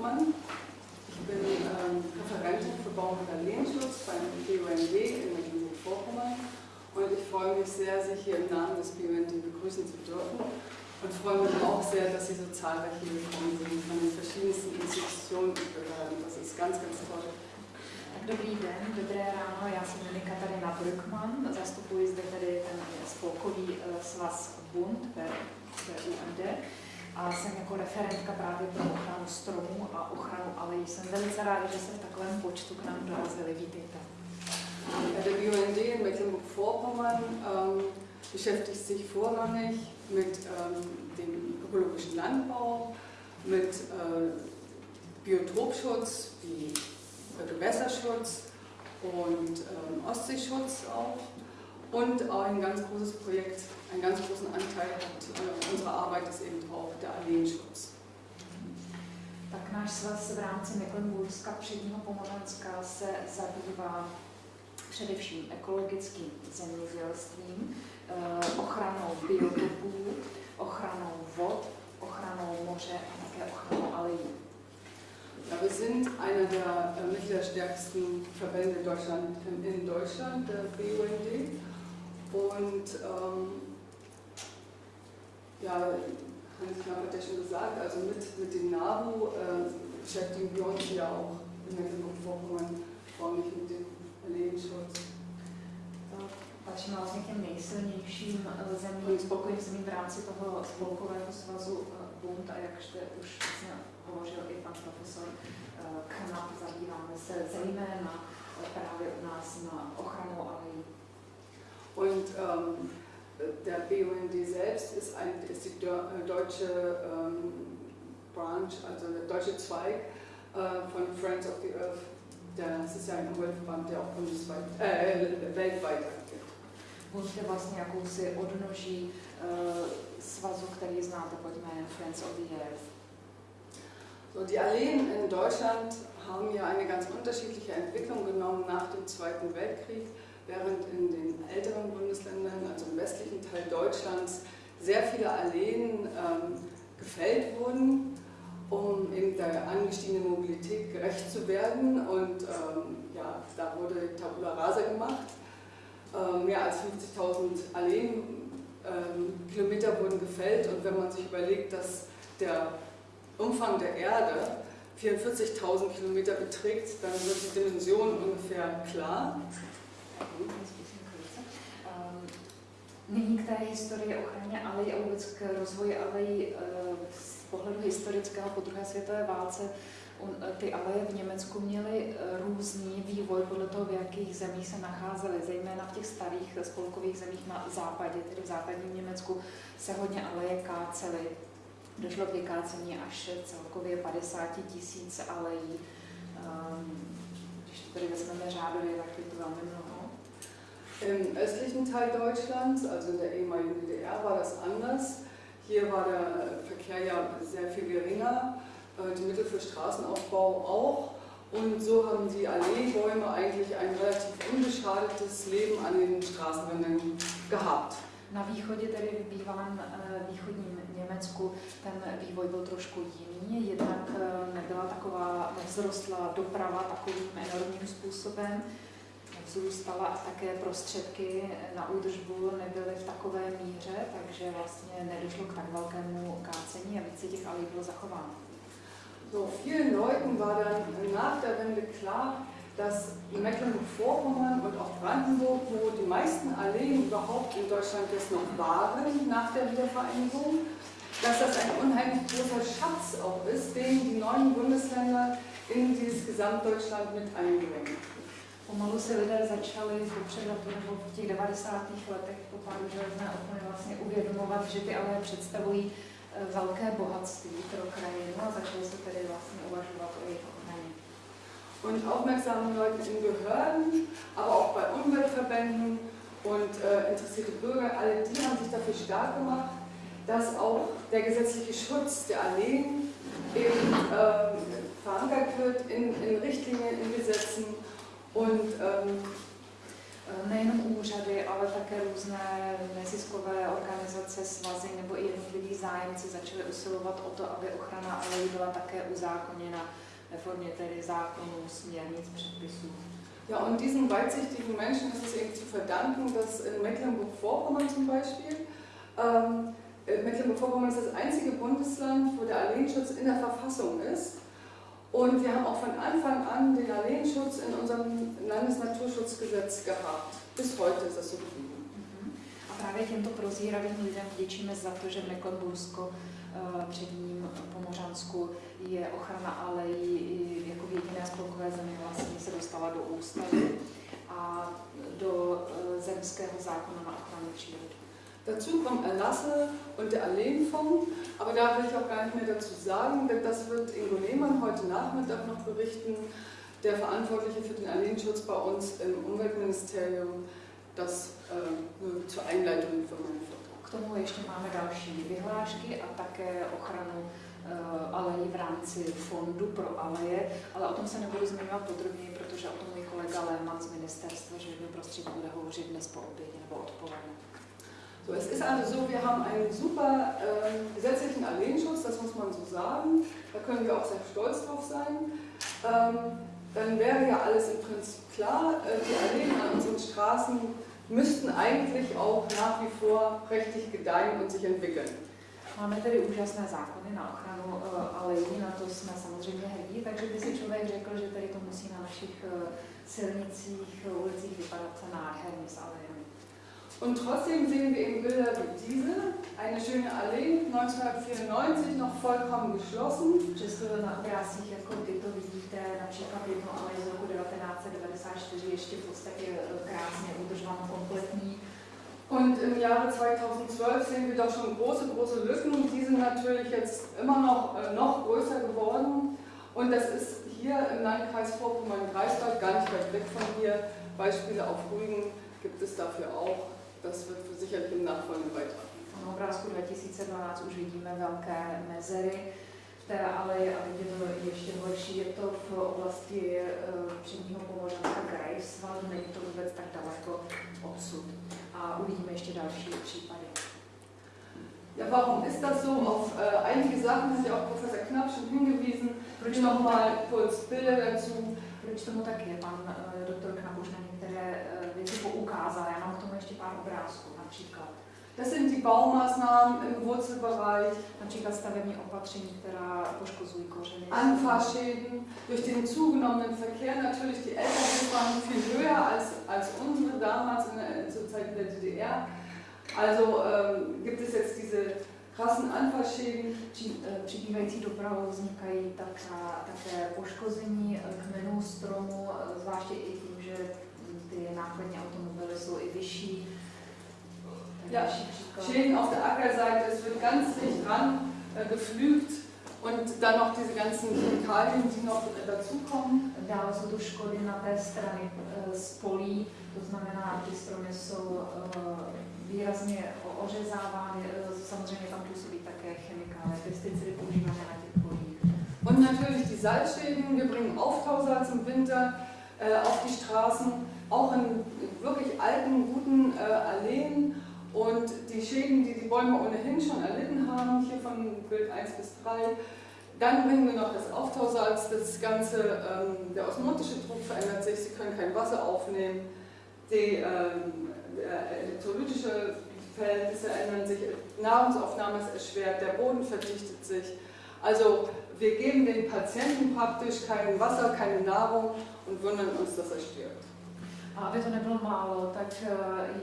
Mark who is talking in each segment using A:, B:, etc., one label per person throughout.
A: Brückmann. Ich bin ähm, Referentin für und Alleenschutz beim BUND in Mecklenburg-Vorpommern und ich freue mich sehr, Sie hier im Namen des BUND begrüßen zu dürfen und freue mich auch sehr, dass Sie so zahlreich hier gekommen sind von den verschiedensten Institutionen und Behörden. Das ist ganz, ganz toll.
B: Dobrý den, dobré ráno, já jsem jmenuji Katarina Brückmann, zastupuji zde tedy ten spolkový eh, svaz Bund BUND a jsem jako referentka právě pro ochranu stromů a ochranu alejí. Jsem velice ráda, že jste v takovém počtu k nám dorazili. Vítejte.
A: Der BUND in Mecklenburg-Vorpommern ähm, beschäftigt sich vorrangig mit ähm, dem ökologischen Landbau, mit äh, Biotopschutz wie Gewässerschutz und ähm, Ostseeschutz auch. Und auch ein ganz großes Projekt, einen ganz großen Anteil hat äh, unsere Arbeit ist eben auch der Alleenschutz.
B: Tak náš svaz v rámci Mecklenburgska předního Pomořanska se zabývá především ekologickým zemědělstvím, eh, ochranou biotopů, ochranou vod, ochranou moře a také ochranou alejí.
A: Ja, wir sind einer der äh, mittelstärksten Verbände Deutschland, in Deutschland, der BUND. Und ähm, ja, Hans-Klaus hat ja schon gesagt, also mit, mit dem NABU äh, beschäftigen wir uns ja auch in Mecklenburg-Vorpommern vorrangig mit dem Lebensschutz.
B: Patříme vlastně k těm nejsilnějším zemím, spolkovým zemím v rámci toho spolkového svazu eh, Bund a jak jste už vlastně hovořil i pan profesor eh, Knap, zabýváme se zejména právě u nás na ochranu alejí.
A: Und ähm, der BUND selbst ist, ein, ist die deutsche ähm, Branch, also der deutsche Zweig äh, von Friends of the Earth der sociální Umweltverband, der auch bundesweit, äh, weltweit agiert.
B: Je vlastně jakousi odnoží uh, svazu, který znáte pod jménem Friends of the Earth.
A: So, die Alleen in Deutschland haben ja eine ganz unterschiedliche Entwicklung genommen nach dem Zweiten Weltkrieg, während in den älteren Bundesländern, also im westlichen Teil Deutschlands, sehr viele Alleen ähm, gefällt wurden um eben der angestiegenen Mobilität gerecht zu werden. Und ähm, ja, da wurde Tabula Rasa gemacht. Ähm, mehr als 50.000 Alleenkilometer ähm, wurden gefällt. Und wenn man sich überlegt, dass der Umfang der Erde 44.000 Kilometer beträgt, dann wird die Dimension ungefähr klar.
B: Nyní k té historii ochraně alej a vůbec k rozvoji alej pohledu historického po druhé světové válce e, ty aleje v Německu měly e, různý vývoj podle toho, v jakých zemích se nacházely, zejména v těch starých spolkových zemích na západě, tedy v západním Německu, se hodně aleje kácely. Došlo k vykácení až celkově 50 tisíc alejí. Ehm, když to tedy vezmeme řádově, tak je to velmi mnoho.
A: Im östlichen Teil Deutschlands, also in der ehemaligen DDR, war das anders. Hier war der Verkehr ja sehr viel geringer, äh, die Mittel für Straßenaufbau auch. Und so haben die Alleebäume eigentlich ein relativ unbeschadetes Leben an den Straßenrändern gehabt.
B: Na východě, tedy v bývalém äh, východním Německu, ten vývoj byl trošku jiný. Jednak äh, nebyla taková, nevzrostla doprava takovým enormním způsobem vzrůstala a také prostředky na údržbu nebyly v takové míře, takže vlastně nedošlo k tak velkému kácení a více těch alej bylo zachováno.
A: So, vielen Leuten war dann nach der Wende klar, dass Mecklenburg-Vorpommern und auch Brandenburg, wo die meisten Alleen überhaupt in Deutschland jetzt noch waren nach der Wiedervereinigung, dass das ein unheimlich großer Schatz auch ist, den die neuen Bundesländer in dieses Gesamtdeutschland mit einbringen.
B: Pomalu se lidé začali popřed nebo v těch 90. letech po pádu železné opony vlastně uvědomovat, že ty ale představují eh, velké bohatství pro krajinu a začali se tedy vlastně uvažovat o jejich ochraně.
A: Und aufmerksame Leute in Behörden, aber auch bei Umweltverbänden und äh, interessierte Bürger, alle die haben sich dafür stark gemacht, dass auch der gesetzliche Schutz der Alleen eben äh, verankert wird in, in Richtlinien, in Gesetzen Und ähm,
B: nejenom úřady, ale také různé neziskové organizace, svazy nebo i jednotliví zájemci začali usilovat o to, aby ochrana alejí byla také uzákoněna ve formě tedy zákonů, směrnic, předpisů.
A: Ja, und diesen weitsichtigen Menschen ist es eben zu verdanken, dass in Mecklenburg-Vorpommern zum Beispiel, ähm, Mecklenburg-Vorpommern ist das einzige Bundesland, wo der Alleenschutz in der Verfassung ist. Und wir haben auch von Anfang an den Alleenschutz in unserem Landesnaturschutzgesetz gehabt. Bis heute ist das so geblieben.
B: Právě těmto prozíravým lidem vděčíme za to, že Mecklenbursko eh, před ním Pomořansku je ochrana alejí jako v jediné spolkové zemi vlastně se dostala do ústavy a do eh, zemského zákona na ochranu přírody.
A: Dazu kommen Erlasse und der Alleenfonds, aber da will ich auch gar nicht mehr dazu sagen, denn das wird Ingo Lehmann heute Nachmittag noch berichten, der Verantwortliche für den Alleenschutz bei uns im Umweltministerium, das äh, nur zur Einleitung für meinen Vortrag.
B: K tomu ještě máme další vyhlášky a také ochranu uh, alejí v rámci fondu pro aleje, ale o tom se nebudu zmiňovat podrobněji, protože o tom můj kolega Lehmann z ministerstva životního prostředí bude hovořit dnes po obědě nebo odpoledne.
A: So, es ist also so, wir haben einen super äh, gesetzlichen Alleenschutz, das muss man so sagen. Da können wir auch sehr stolz drauf sein. Ähm, dann wäre ja alles im Prinzip klar. Äh, die Alleen an unseren Straßen müssten eigentlich auch nach wie vor prächtig gedeihen und sich entwickeln.
B: Máme tedy úžasné zákony na ochranu uh, alejí, na to jsme samozřejmě hrdí, takže by si člověk řekl, že tady to musí na našich uh, silnicích, ulicích vypadat nádherně s alejemi.
A: Und trotzdem sehen wir eben Bilder wie diese, eine schöne Allee, 1994 noch vollkommen geschlossen.
B: Přesto na obrázcích jako tyto vidíte například jednu alej z roku 1994 ještě v podstatě krásně udržovanou kompletní.
A: Und im Jahre 2012 sehen wir doch schon große, große Lücken. Die sind natürlich jetzt immer noch, äh, noch größer geworden. Und das ist hier im Landkreis Vorpommern-Greifswald, gar nicht weit weg von hier. Beispiele auf Rügen gibt es dafür auch. Das wird sicherlich im Nachfolgenden beitragen.
B: Na obrázku 2012 už vidíme velké mezery v té aleji a vidíme ještě horší. Je to v oblasti e, předního Pomořanska Greifswald, není to vůbec tak daleko odsud. A uvidíme ještě další případy.
A: Ja, warum ist das so? Auf äh, einige Sachen hat ja auch Professor Knapp schon hingewiesen.
B: Proč
A: Hier nochmal kurz Bilder dazu.
B: Proč tomu tak je? Pan uh, doktor Knap už na některé uh, věci poukázal. Já mám k tomu ještě pár obrázků. Například,
A: Das sind die Baumaßnahmen im Wurzelbereich,
B: například stavební opatření, která poškozují kořeny.
A: Anfahrschäden durch den zugenommenen Verkehr. Natürlich, die LKWs waren viel höher als, als unsere damals in der, zur Zeit der DDR. Also ähm, gibt es jetzt diese krassen Anfahrschäden.
B: Při, přibývající dopravou vznikají taká, také poškození kmenů stromu, eh, zvláště i tím, že ty nákladní automobily jsou i vyšší.
A: Ja. Schäden auf der Ackerseite, es wird ganz dicht ran äh, gepflügt und dann noch diese ganzen Chemikalien, die noch dazukommen.
B: Dále jsou tu škody na té straně eh, z polí, to znamená, ty stromy jsou eh, výrazně ořezávány, eh, samozřejmě tam působí také chemikálie, pesticidy používané na těch polích.
A: Und natürlich die Salzschäden. Wir bringen Auftausalz im Winter äh, auf die Straßen, auch in wirklich alten, guten äh, Alleen. Und die Schäden, die die Bäume ohnehin schon erlitten haben, hier von Bild 1 bis 3, dann bringen wir noch das Auftausalz, das Ganze, ähm, der osmotische Druck verändert sich, Sie können kein Wasser aufnehmen, die ähm, äh, elektrolytische Verhältnisse ändern sich, Nahrungsaufnahme ist erschwert, der Boden verdichtet sich. Also wir geben den Patienten praktisch kein Wasser, keine Nahrung und wundern uns, dass er stirbt.
B: A aby to nebylo málo, tak eh,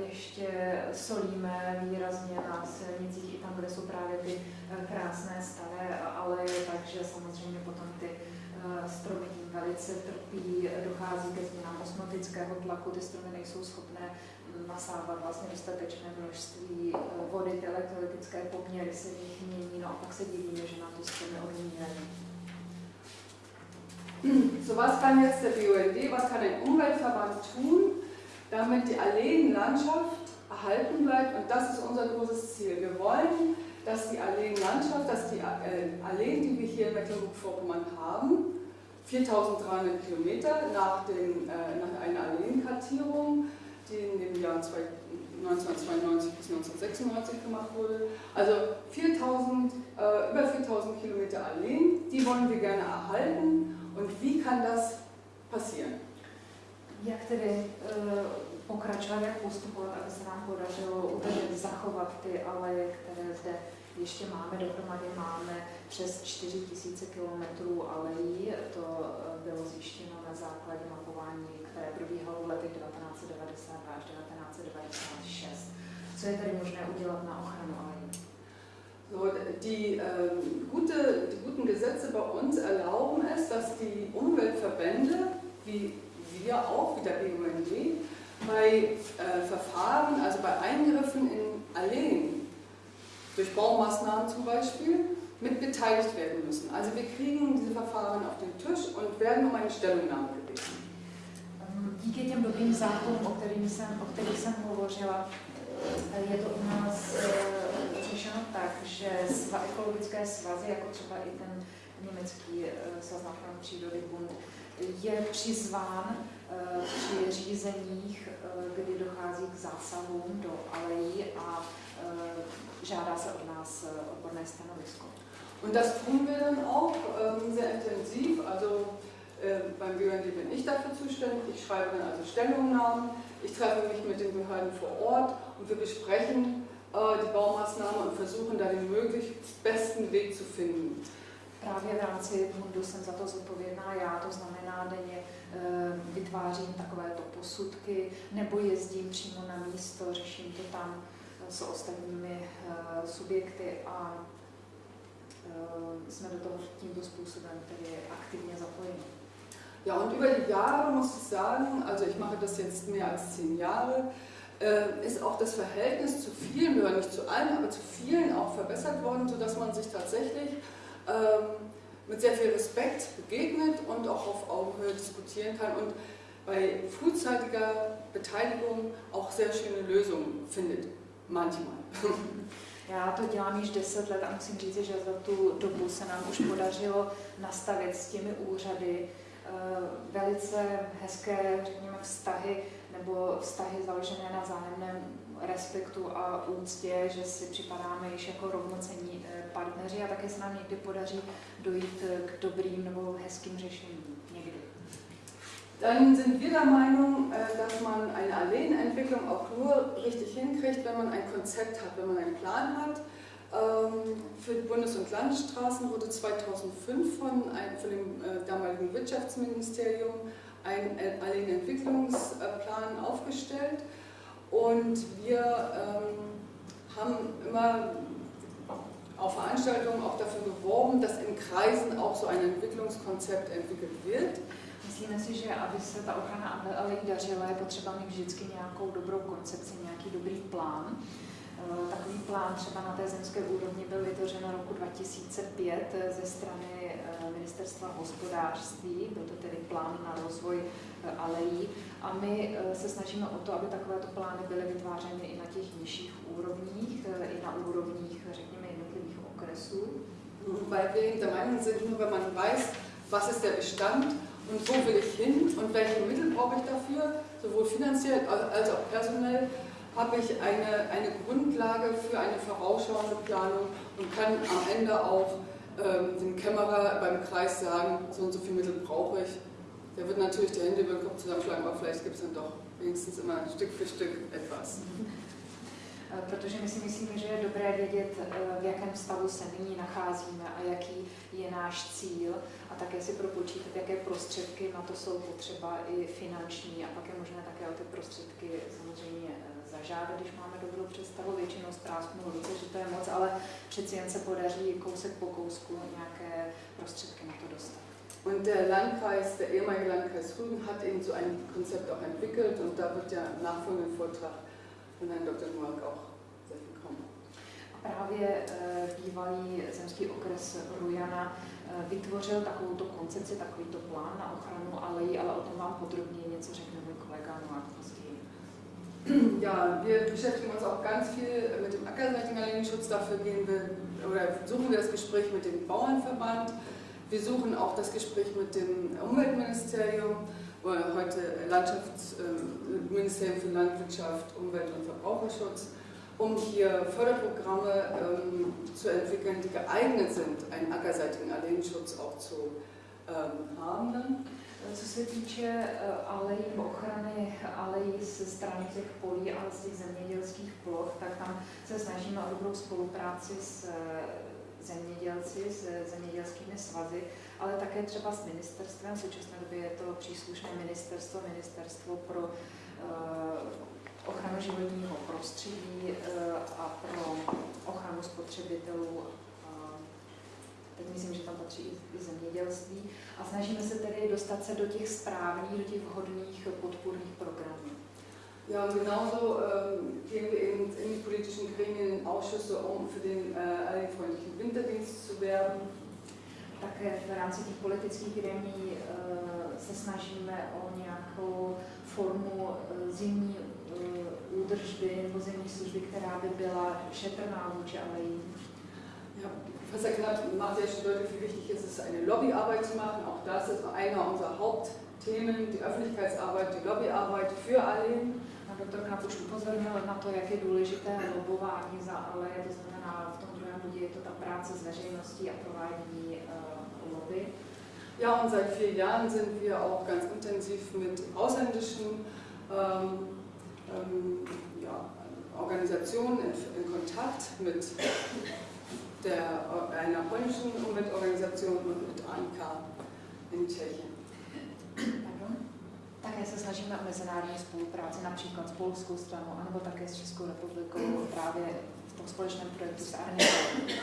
B: ještě solíme výrazně na silnicích i tam, kde jsou právě ty eh, krásné staré aleje, takže samozřejmě potom ty eh, stromy tím velice trpí, dochází ke změnám osmotického tlaku, ty stromy nejsou schopné nasávat vlastně dostatečné množství vody, ty elektrolytické poměry se v nich mění, no a pak se divíme, že na to stromy odumírají.
A: So, was kann jetzt der BUND, was kann ein Umweltverband tun, damit die Alleenlandschaft erhalten bleibt? Und das ist unser großes Ziel. Wir wollen, dass die Alleenlandschaft, dass die äh, Alleen, die wir hier in Mecklenburg-Vorpommern haben, 4300 Kilometer nach, dem, äh, nach einer Alleenkartierung, die in den Jahren 1992 bis 1996 gemacht wurde. Also 4000, äh, über 4000 Kilometer Alleen, die wollen wir gerne erhalten. Und wie kann das passieren?
B: Jak tedy uh, pokračovat, jak postupovat, aby se nám podařilo udržet, zachovat ty aleje, které zde ještě máme, dohromady máme přes 4000 km alejí. To eh, bylo zjištěno na základě mapování, které probíhalo v letech 1992 až 1996. Co je tedy možné udělat na ochranu alejí?
A: So, die, ähm, gute, die guten Gesetze bei uns erlauben es, dass die Umweltverbände, wie wir auch, wie der BUND, bei äh, Verfahren, also bei Eingriffen in Alleen, durch Baumaßnahmen zum Beispiel, mit beteiligt werden müssen. Also wir kriegen diese Verfahren auf den Tisch und werden um eine Stellungnahme gebeten.
B: Díky těm dobrým zákonům, o, kterým jsem, kterých jsem hovořila, je to u nás řešeno tak, že sva, ekologické svazy, jako třeba i ten německý uh, svaz na ochranu přírody Bund, je přizván uh, při řízeních, uh, kdy dochází k zásahům do alejí a žádá se od nás odborné stanovisko.
A: Und das tun wir dann auch ähm, sehr intensiv. Also äh, beim BUND bin ich dafür zuständig. Ich schreibe dann also Stellungnahmen. Ich treffe mich mit den Behörden vor Ort und wir besprechen die Baumaßnahmen und versuchen da den möglichst besten Weg zu finden.
B: Právě v rámci Bundu jsem za to zodpovědná já, to znamená denně e, vytvářím takovéto posudky nebo jezdím přímo na místo, řeším to tam e, s ostatními e, subjekty a jsme do toho tímto způsobem tedy aktivně zapojeni.
A: Ja, und über die Jahre muss ich sagen, also ich mache das jetzt mehr als zehn Jahre, äh, ist auch das Verhältnis zu vielen Behörden, nicht zu allen, aber zu vielen auch verbessert worden, sodass man sich tatsächlich ähm, mit sehr viel Respekt begegnet und auch auf Augenhöhe diskutieren kann und bei frühzeitiger Beteiligung auch sehr schöne Lösungen findet, manchmal.
B: Já to dělám již 10 let a musím říct, že za tu dobu se nám už podařilo nastavit s těmi úřady eh, velice hezké, řekněme, vztahy nebo vztahy založené na zájemném respektu a úctě, že si připadáme již jako rovnocení eh, partneři a také se nám někdy podaří dojít eh, k dobrým nebo hezkým řešením.
A: Dann sind wir der Meinung, äh, dass man eine Alleenentwicklung auch nur richtig hinkriegt, wenn man ein Konzept hat, wenn man einen Plan hat. Ähm, für die Bundes- und Landesstraßen wurde 2005 von, von dem damaligen Wirtschaftsministerium ein äh, Alleenentwicklungsplan aufgestellt und wir ähm, haben immer auf Veranstaltungen auch dafür geworben, dass in Kreisen auch so ein Entwicklungskonzept entwickelt wird.
B: Myslíme si, že aby se ta ochrana alej dařila, je potřeba mít vždycky nějakou dobrou koncepci, nějaký dobrý plán. Eh, takový plán třeba na té zemské úrovni byl vytvořen roku 2005 eh, ze strany eh, ministerstva hospodářství, byl to tedy plán na rozvoj alejí. A my se snažíme o to, aby takovéto plány byly vytvářeny i na těch nižších úrovních, i na úrovních, řekněme, jednotlivých okresů.
A: Weil wir der Meinung sind, nur wenn man weiß, was ist der Bestand und wo will ich hin und welche Mittel brauche ich dafür, sowohl finanziell als auch personell, habe ich eine, eine Grundlage für eine vorausschauende Planung und kann am Ende auch ähm, dem Kämmerer beim Kreis sagen, so und so viele Mittel brauche ich. Der wird natürlich die Hände über den Kopf zusammenschlagen, aber vielleicht gibt es dann doch wenigstens immer Stück für Stück etwas.
B: Eh, protože my si myslíme, že je dobré vědět, eh, v jakém stavu se nyní nacházíme a jaký je náš cíl a také si propočítat, jaké prostředky na to jsou potřeba i finanční a pak je možné také o ty prostředky samozřejmě zažádat, když máme dobrou představu, většinou zprásknu ruce, že to je moc, ale přeci jen se podaří kousek po kousku nějaké prostředky na to dostat.
A: Und der Landkreis, der ehemalige Landkreis Rügen hat eben so ein Konzept auch entwickelt und da wird der nachfolgende Vortrag von Herrn Dr. Noack auch sehr viel kommen.
B: A právě e, bývalý zemský okres Rujana e, vytvořil takovouto koncepci, takovýto plán na ochranu alejí, ale o tom vám podrobněji něco řekne můj kolega Noack později.
A: Ja, wir beschäftigen uns auch ganz viel mit dem ackerseitigen Alleenschutz. Dafür gehen wir oder suchen wir das Gespräch mit dem Bauernverband. Wir suchen auch das Gespräch mit dem Umweltministerium heute Landschafts, äh, für Landwirtschaft, Umwelt und Verbraucherschutz, um hier Förderprogramme ähm, zu entwickeln, die geeignet sind, einen ackerseitigen Alleenschutz auch zu ähm, haben.
B: Co se týče alejí, ochrany alejí ze strany těch polí a z těch zemědělských ploch, tak tam se snažíme o dobrou spolupráci s zemědělci, s zemědělskými svazy, ale také třeba s ministerstvem. V současné době je to příslušné ministerstvo, ministerstvo pro ochranu životního prostředí a pro ochranu spotřebitelů. Teď myslím, že tam patří i, zemědělství. A snažíme se tedy dostat se do těch správných, do těch vhodných podpůrných programů.
A: Ja, und genauso ähm, gehen wir eben in die politischen Gremien, Ausschüsse, um für den äh, allenfreundlichen Winterdienst zu werben.
B: Také v rámci těch politických gremí uh, se snažíme o nějakou formu uh, zimní uh, údržby nebo zimní služby, která by byla šetrná vůči alejím.
A: Ja, Professor Knapp macht ja schon deutlich, wie wichtig es ist, eine Lobbyarbeit zu machen. Auch das ist einer unserer Hauptthemen, die Öffentlichkeitsarbeit, die Lobbyarbeit für
B: doktor Knap už upozornil na to, jak je důležité lobování za ale, to znamená v tom druhém bodě je to ta práce s veřejností a provádění uh, lobby.
A: Ja, und seit vier Jahren sind wir auch ganz intensiv mit ausländischen ähm, ähm, ja, Organisationen in, in, Kontakt, mit der, einer polnischen Umweltorganisation und mit ANK in Tschechien.
B: Také se snažíme o mezinárodní spolupráci, například s polskou stranou, anebo také s Českou republikou právě v tom společném projektu s Arnikou.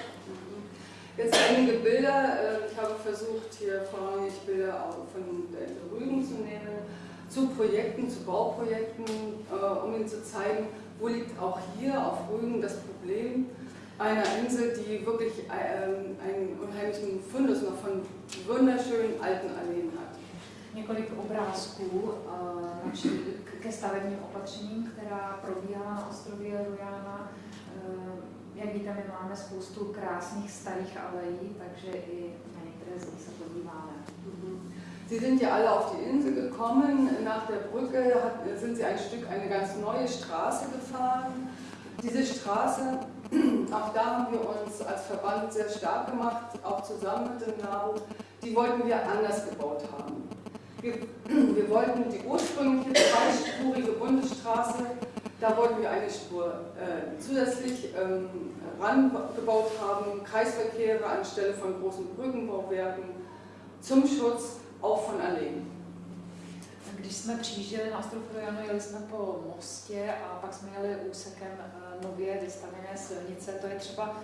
A: Jetzt einige Bilder. Äh, ich habe versucht, hier vorrangig Bilder auch von der Rügen zu nehmen, zu Projekten, zu Bauprojekten, äh, um Ihnen zu zeigen, wo liegt auch hier auf Rügen das Problem einer Insel, die wirklich ähm, einen unheimlichen Fundus noch von wunderschönen alten Alleen hat.
B: několik obrázků uh, ke stavebním opatřením, která probíhala na ostrově Rujana. Uh, jak víte, my máme spoustu krásných starých alejí, takže i na některé z nich se podíváme.
A: Mhm. Sie sind ja alle auf die Insel gekommen. Nach der Brücke sind Sie ein Stück eine ganz neue Straße gefahren. Diese Straße, auch da haben wir uns als Verband sehr stark gemacht, auch zusammen mit dem NABU, die wollten wir anders gebaut haben. Wir, wir wollten die ursprüngliche zweispurige Bundesstraße, da wollten wir eine Spur äh, zusätzlich ähm, rangebaut haben, Kreisverkehre anstelle von großen Brückenbauwerken zum Schutz auch von Alleen.
B: Když jsme přijížděli na ostrov Rojano, jeli jsme po mostě a pak jsme jeli úsekem eh, nově vystavené silnice. To je třeba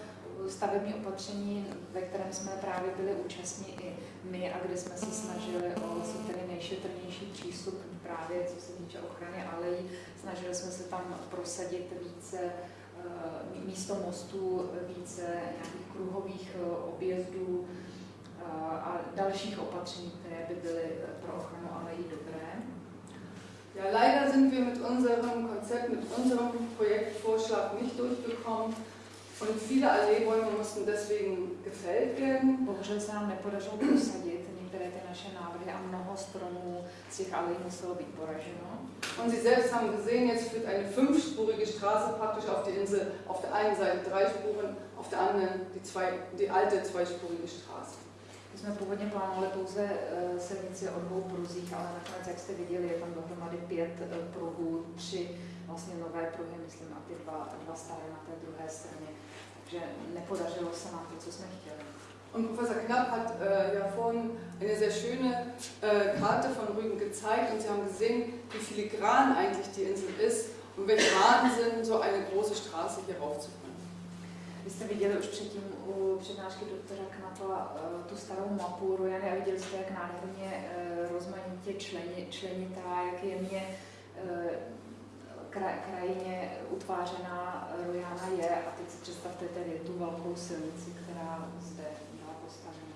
B: stavební opatření, ve kterém jsme právě byli účastní i my a kde jsme se snažili o vlastně tedy nejšetrnější přístup právě co se týče ochrany alejí. Snažili jsme se tam prosadit více eh, místo mostů, více nějakých kruhových eh, objezdů eh, a dalších opatření, které by byly pro ochranu alejí dobré.
A: Ja, leider sind wir mit unserem Konzept, mit unserem Projektvorschlag nicht durchgekommen. Und viele Alleebäume mussten deswegen gefällt werden.
B: Bohužel se nám nepodařilo prosadit některé ty naše návrhy a mnoho stromů z těch alejí muselo být poraženo.
A: Und Sie selbst haben gesehen, jetzt führt eine fünfspurige Straße praktisch auf die Insel. Auf der einen Seite drei Spuren, auf der anderen die, zwei, die alte zweispurige Straße.
B: Jsme původně plánovali pouze uh, silnici o dvou pruzích, ale nakonec, jak jste viděli, je tam dohromady pět uh, pruhů, tři vlastně nové pruhy, myslím, a ty dva, dva staré na té druhé straně. Takže nepodařilo se nám to, co jsme chtěli.
A: Und Professor Knapp hat äh, ja vorhin eine sehr schöne äh, Karte von Rügen gezeigt und Sie haben gesehen, wie filigran eigentlich die Insel ist und welch Wahnsinn, so eine große Straße hier raufzubringen.
B: Vy jste viděli už předtím u přednášky doktora Knapla uh, tu starou mapu Rojany a viděli jste, jak nádherně uh, rozmanitě členi, členitá, jak jemně uh, krajině utvářená Rojana je a teď si představte tedy tu velkou silnici, která zde byla postavena.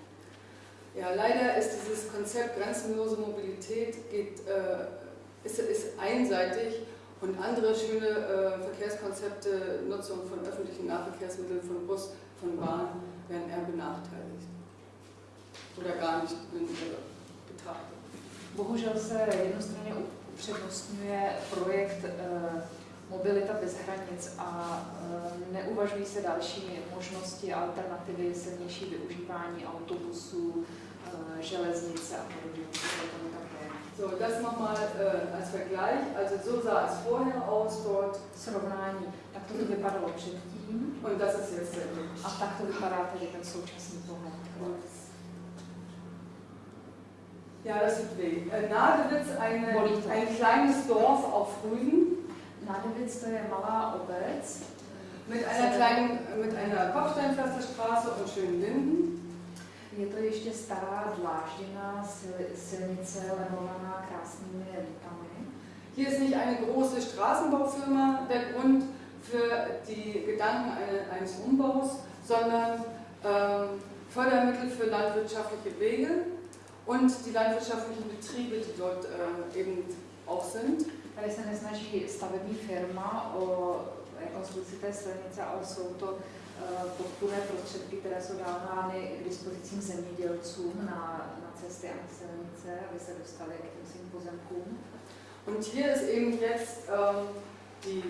A: Ja, leider ist dieses Konzept grenzenlose Mobilität geht, äh, ist, ist einseitig und andere schöne äh, Verkehrskonzepte, Nutzung von öffentlichen Nahverkehrsmitteln, von Bus, von Bahn, werden eher benachteiligt oder gar nicht betrachtet.
B: Bohužel se jednostranně upřednostňuje projekt uh, mobilita bez hranic a uh, neuvažují se další možnosti, alternativy, silnější využívání autobusů, uh, železnice a podobně.
A: So, das nochmal äh, als Vergleich. Also so sah es vorher aus dort.
B: Srovnání. Tak to vypadalo předtím.
A: Und das ist jetzt der
B: A tak to vypadá tedy ten současný pohled.
A: Ja, das tut weh. Nadewitz, eine, ein kleines Dorf auf Rügen.
B: Nadewitz to je malá obec.
A: Mit einer kleinen, mit einer Kopfsteinpflasterstraße und schönen Linden.
B: Je to ještě stará dlážděná silnice lemovaná krásnými lipami.
A: Hier ist nicht eine große Straßenbaufirma der Grund für die Gedanken eines Umbaus, sondern ähm, Fördermittel für landwirtschaftliche Wege und die landwirtschaftlichen Betriebe, die dort äh, eben auch sind.
B: Tady se nesnaží stavební firma o rekonstrukci té silnice, ale jsou to podpůrné prostředky, které jsou dávány k dispozicím zemědělcům na, na cesty a silnice, aby se dostali k těm svým pozemkům.
A: Und hier ist eben jetzt ähm, die,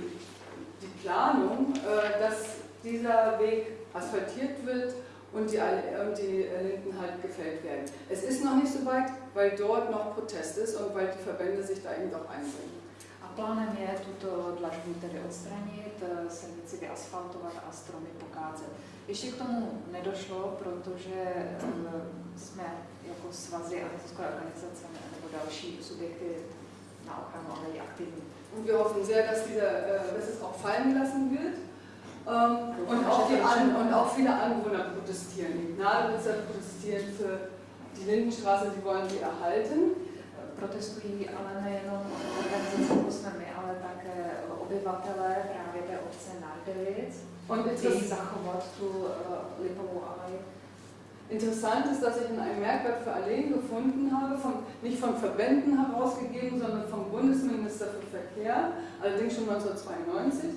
A: die Planung, äh, dass dieser Weg asphaltiert wird und die, und die Linden halt gefällt werden. Es ist noch nicht so weit, weil dort noch Protest ist und weil die Verbände sich da eben doch einbringen.
B: Plánem je tuto dlažbu tedy odstranit, eh, silnici vyasfaltovat a stromy pokázet. Ještě k tomu nedošlo, protože eh, jsme jako svazy a neziskové organizace nebo další subjekty na ochranu alejí aktivní.
A: Und wir hoffen sehr, dass, diese, äh, dass es auch fallen gelassen wird. Ähm, und, auch die An und auch viele Anwohner protestieren. Die Gnadewitzer protestieren für die Lindenstraße, sie wollen sie erhalten.
B: Protestují ale nejenom organizace my, ale také obyvatelé právě té obce uh, lipovou alej.
A: Interessant ist, dass ich in einem Merkblatt für Alleen gefunden habe, von, nicht von Verbänden herausgegeben, sondern vom Bundesminister für Verkehr, allerdings schon 1992,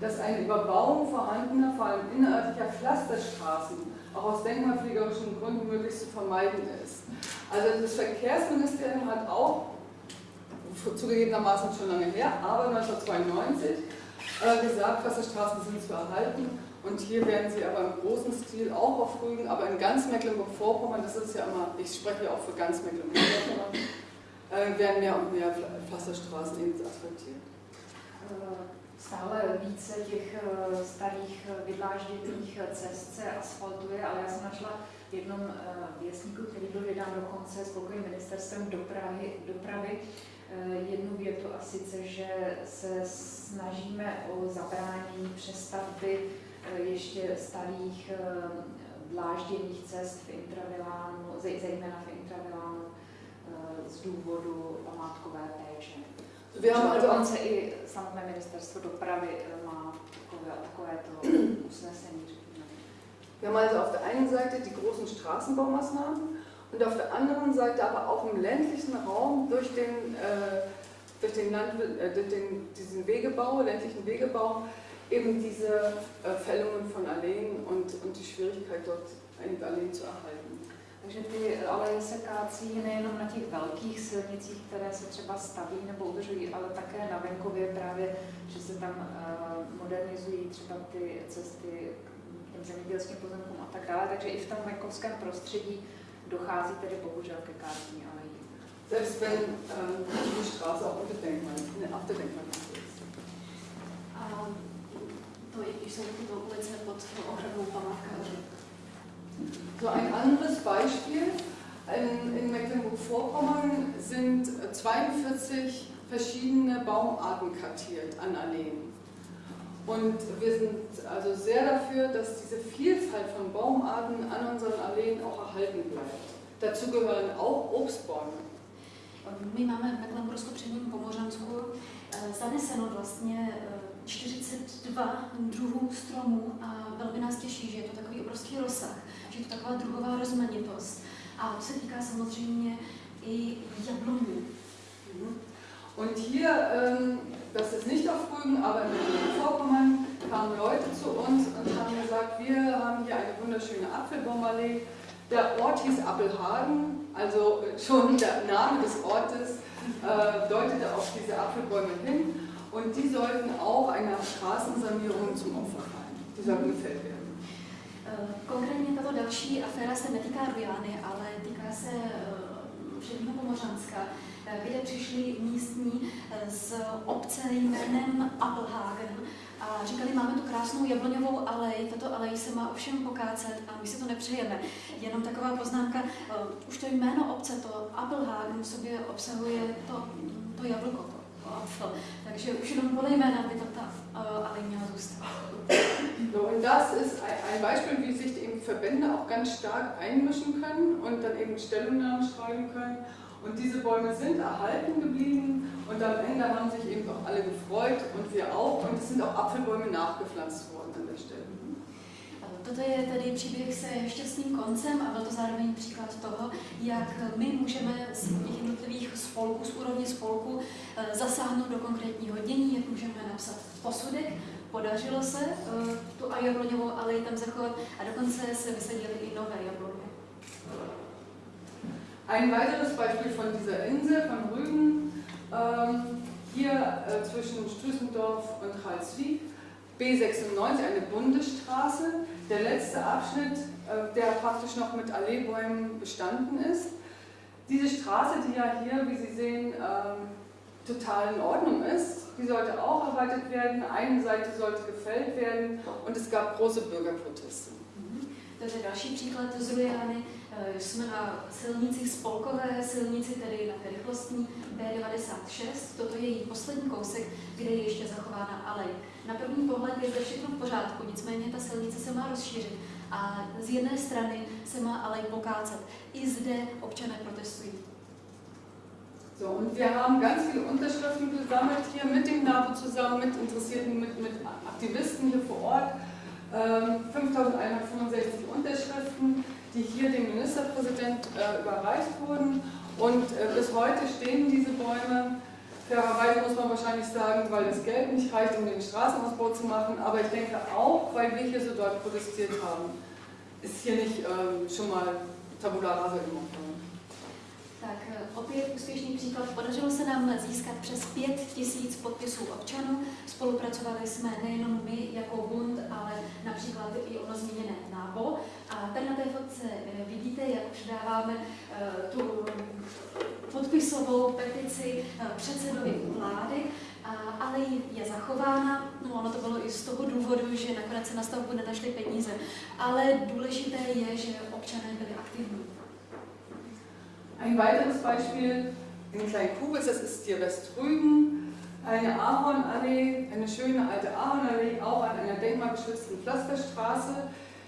A: dass eine Überbauung vorhandener, vor allem innerörtlicher Pflasterstraßen auch aus denkmalpflegerischen Gründen möglichst zu vermeiden ist. Also das Verkehrsministerium hat auch, zugegebenermaßen schon lange her, aber 1992 äh, gesagt, Wasserstraßen sind zu erhalten und hier werden sie aber im großen Stil auch auf Rügen, aber in ganz Mecklenburg-Vorpommern, das ist ja immer, ich spreche ja auch für ganz Mecklenburg-Vorpommern, äh, werden mehr und mehr Wasserstraßen eben asphaltiert.
B: Äh, stále více těch eh, starých eh, vydlážděných eh, cest se asfaltuje, ale já jsem našla v jednom věstníku, který byl vydán dokonce spokojím ministerstvem dopravy, dopravy jednu větu a sice, že se snažíme o zabránění přestavby ještě starých dlážděných cest v intravilánu, zejména v intravilánu z důvodu památkové péče. Wir haben also dokonce i samotné ministerstvo dopravy eh, má takové, takovéto usnesení.
A: Wir haben also auf der einen Seite die großen Straßenbaumaßnahmen und auf der anderen Seite aber auch im ländlichen Raum durch den, äh, durch den, Land, äh, durch den diesen Wegebau, ländlichen Wegebau, eben diese äh, Fällungen von Alleen und, und die Schwierigkeit dort Alleen zu erhalten.
B: Takže ty aleje se kácí nejenom na těch velkých silnicích, které se třeba staví nebo udržují, ale také na venkově právě, že se tam uh, modernizují třeba ty cesty k těm zemědělským pozemkům a tak dále. Takže i v tom venkovském prostředí dochází tedy bohužel ke kácení alejí.
A: Selbst wenn ähm, die Straße auch unter Denkmal, ne, auf der Denkmalliste ist.
C: A to i když jsou tyto ulice pod ochranou památkářů.
A: So ein anderes Beispiel. In, in Mecklenburg-Vorpommern sind 42 verschiedene Baumarten kartiert an Alleen. Und wir sind also sehr dafür, dass diese Vielfalt von Baumarten an unseren Alleen auch erhalten bleibt. Dazu gehören auch Obstbäume.
C: My máme v Mecklenburgsku předním Pomořansku eh, zaneseno vlastně 42 eh, druhů stromů a velmi nás těší, že je to takový obrovský rozsah to taková druhová rozmanitost. A týká samozřejmě i jabloní.
A: Mhm. Und hier, ähm, das ist nicht auf Rügen, aber in Vorpommern kamen Leute zu uns und haben gesagt, wir haben hier eine wunderschöne Apfelbaumallee, Der Ort hieß Appelhagen, also schon der Name des Ortes äh, deutete auf diese Apfelbäume hin und die sollten auch einer Straßensanierung zum Opfer fallen. Die sollten gefällt werden.
C: Konkrétně tato další aféra se netýká Rujány, ale týká se Předního Pomořanska, kde přišli místní z obce jménem Applehagen a říkali, máme tu krásnou jabloňovou alej, tato alej se má ovšem pokácet a my si to nepřejeme. Jenom taková poznámka, už to jméno obce, to Applehagen v sobě obsahuje to, to jablko, to Apfel. Takže už jenom podle jména by ta alej měla zůstat.
A: Und das ist ein Beispiel, wie sich eben Verbände auch ganz stark einmischen können und dann eben Stellungnahmen schreiben können. Und diese Bäume sind erhalten geblieben und am Ende haben sich eben auch alle gefreut und wir auch. Und es sind auch Apfelbäume nachgepflanzt worden an der Stelle.
C: Toto je tedy příběh se šťastným koncem a byl to zároveň příklad toho, jak my můžeme z těch jednotlivých spolků, z úrovně spolku, eh, zasáhnout do konkrétního dění, jak můžeme napsat posudek. Podařilo se eh, tu jabloňovou alej tam zachovat a dokonce se vysadily i nové jabloně.
A: Ein weiteres Beispiel von dieser Insel, von Rügen, ähm, hier äh, zwischen Strüssendorf und Halswig, B96, eine Bundesstraße, der letzte Abschnitt, äh, der praktisch noch mit Alleebäumen bestanden ist. Diese Straße, die ja hier, wie Sie sehen, ähm, total in Ordnung ist, die sollte auch erweitert werden, eine Seite sollte gefällt werden und es gab große Bürgerproteste.
C: To je další příklad z Rujany. Jsme na silnici spolkové silnici, tedy na rychlostní B96. Toto je její poslední kousek, kde je ještě zachována alej. Na první pohled je zde všechno v pořádku, nicméně ta silnice se má rozšířit a z jedné strany se má alej pokácet. I zde občané protestují.
A: So, und wir haben ganz viele Unterschriften gesammelt hier mit dem NABU zusammen, mit Interessierten, mit, mit Aktivisten hier vor Ort. Ähm, 5165 Unterschriften, die hier dem Ministerpräsident äh, überreicht wurden. Und äh, bis heute stehen diese Bäume. Fairerweise muss man wahrscheinlich sagen, weil das Geld nicht reicht, um den Straßenausbau zu machen. Aber ich denke auch, weil wir hier so dort protestiert haben, ist hier nicht ähm, schon mal Tabula Rasa gemacht worden.
C: Tak eh, opět úspěšný příklad. Podařilo se nám získat přes pět tisíc podpisů občanů. Spolupracovali jsme nejenom my jako Bund, ale například i ono zmíněné NABO. A tady na té fotce eh, vidíte, jak předáváme eh, tu podpisovou petici předsedovi vlády, ale je zachována. No, ono to bylo i z toho důvodu, že nakonec se na stavbu nenašly peníze. Ale důležité je, že občané byli aktivní.
A: Ein weiteres Beispiel in Kleinkubis, das ist hier Westrügen, eine Ahornallee, eine schöne alte Ahornallee, auch an einer denkmalgeschützten Pflasterstraße.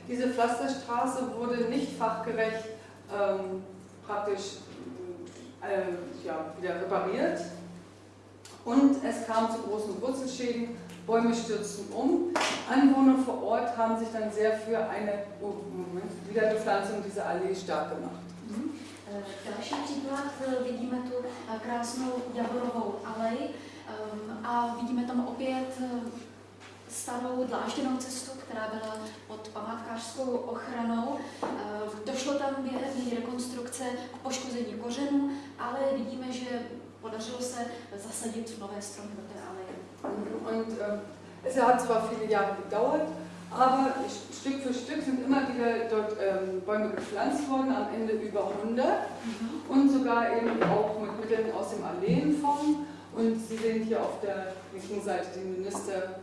A: Diese Pflasterstraße wurde nicht fachgerecht ähm, praktisch äh, ja, wieder repariert und es kam zu großen Wurzelschäden, Bäume stürzten um. Anwohner vor Ort haben sich dann sehr für eine oh, Wiederbepflanzung dieser Allee stark gemacht.
C: Další příklad, eh, vidíme tu eh, krásnou javorovou alej a vidíme tam opět eh, starou dlážděnou cestu, která byla pod památkářskou ochranou. Došlo tam během rekonstrukce k poškození kořenů, ale vidíme, že podařilo se zasadit nové stromy do té aleje.
A: Es hat zwar viele Jahre gedauert, aber Stück für Stück sind immer wieder dort ähm, Bäume gepflanzt worden, am Ende über 100 mhm. und sogar eben auch mit Mitteln aus dem Alleenfonds. Und Sie sehen hier auf der linken Seite den Minister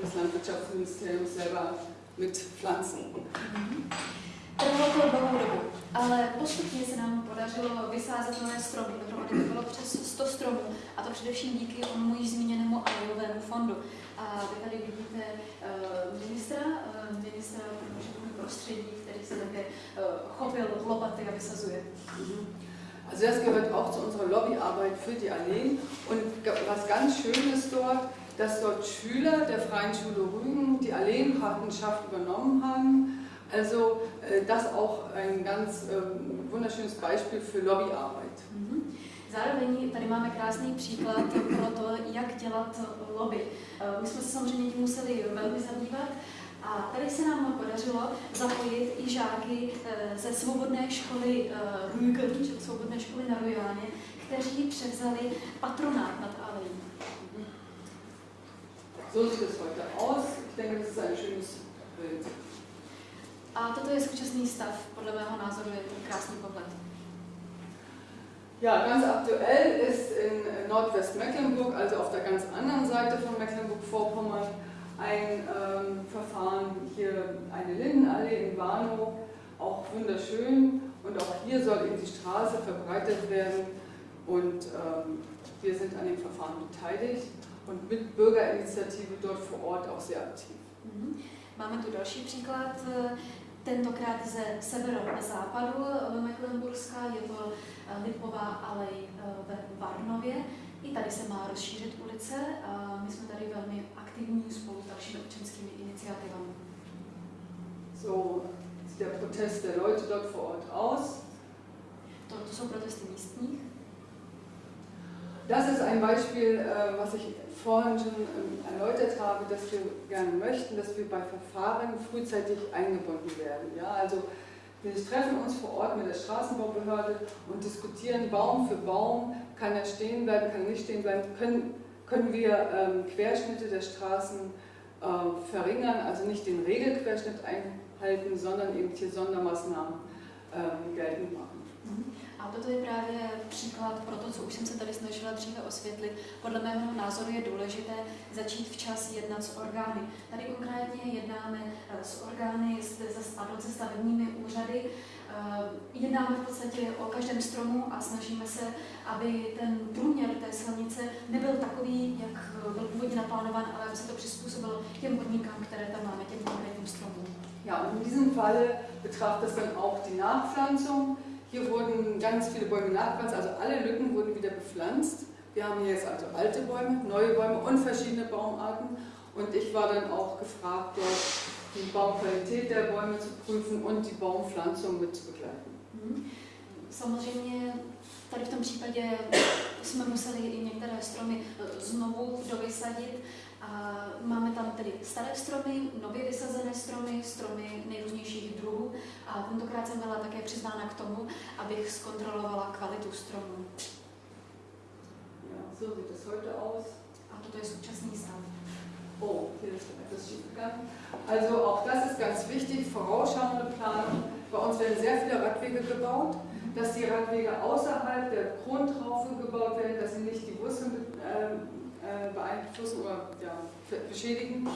A: des Landwirtschaftsministeriums selber mit Pflanzen. Mhm.
C: Trvalo to dlouhou dobu, ale postupně se nám podařilo vysázet nové stromy. Dohromady to bylo přes 100 stromů, a to především díky onomu již zmíněnému ajovému fondu. A vy tady vidíte uh, ministra, uh, ministra životního prostředí, který se také uh, chopil lopaty a vysazuje.
A: Mhm. Also das gehört auch zu unserer Lobbyarbeit für die Alleen. Und was ganz schön ist dort, dass dort Schüler der Freien Schule Rügen die Alleenpatenschaft übernommen haben. Also das auch ein ganz ähm, wunderschönes Beispiel für Lobbyarbeit. Mhm.
C: Zároveň tady máme krásný příklad pro to, jak dělat lobby. Eh, my jsme se samozřejmě tím museli velmi zabývat A tady se nám podařilo zapojit i žáky eh, ze svobodné školy Rügen, či svobodné školy na Rojáně, kteří převzali patronát nad Alejí.
A: So sieht es heute aus. Ich denke, das ist ein schönes Bild.
C: A toto je současný stav, podle mého názoru je to krásný pohled.
A: Ja, ganz aktuell ist in Nordwestmecklenburg, also auf der ganz anderen Seite von Mecklenburg-Vorpommern, ein ähm, Verfahren, hier eine Lindenallee in Warnow, auch wunderschön. Und auch hier soll eben die Straße verbreitet werden. Und ähm, wir sind an dem Verfahren beteiligt und mit Bürgerinitiative dort vor Ort auch sehr aktiv.
C: Mhm. Máme tu další příklad, eh, tentokrát ze severozápadu Mecklenburska, je to eh, Lipová alej eh, ve Varnově. I tady se má rozšířit ulice a my jsme tady velmi aktivní spolu s dalšími občanskými iniciativami.
A: So sieht der Protest der Leute dort vor Ort aus.
C: To, to jsou protesty místních.
A: Das ist ein Beispiel, äh, was ich vorhin schon ähm, erläutert habe, dass wir gerne möchten, dass wir bei Verfahren frühzeitig eingebunden werden. Ja, also wir treffen uns vor Ort mit der Straßenbaubehörde und diskutieren Baum für Baum, kann er stehen bleiben, kann er nicht stehen bleiben, können, können wir ähm, Querschnitte der Straßen äh, verringern, also nicht den Regelquerschnitt einhalten, sondern eben hier Sondermaßnahmen ähm, geltend machen.
C: A toto je právě příklad pro to, co už jsem se tady snažila dříve osvětlit. Podle mého názoru je důležité začít včas jednat s orgány. Tady konkrétně jednáme eh, s orgány, se stavebními úřady, eh, jednáme v podstatě o každém stromu a snažíme se, aby ten průměr té silnice nebyl takový, jak byl původně naplánován, ale aby se to přizpůsobilo těm podmínkám, které tam máme, těm konkrétním stromům.
A: Ja, und in diesem Fall betrifft das dann auch die Nachpflanzung. Hier wurden ganz viele Bäume nachgepflanzt, also alle Lücken wurden wieder bepflanzt. Wir haben hier jetzt also alte Bäume, neue Bäume und verschiedene Baumarten. Und ich war dann auch gefragt, dort die Baumqualität der Bäume zu prüfen und die Baumpflanzung mit zu begleiten.
C: Mhm. Samozřejmě tady v tom případě jsme museli i některé stromy eh, znovu dovysadit, máme tam tedy staré stromy, nově vysazené stromy, stromy nejrůznějších druhů a tentokrát jsem byla také přizvána k tomu, abych zkontrolovala kvalitu stromů.
A: Ja, so sieht es heute aus.
C: A toto je současný stav.
A: Oh, hier ist etwas schiefgegangen. Also auch das ist ganz wichtig, vorausschauende Planung. Bei uns werden sehr viele Radwege gebaut, dass die Radwege außerhalb der Krontraufe gebaut werden, dass sie nicht die Wurzeln äh, beeinflussen oder ja, beschädigen.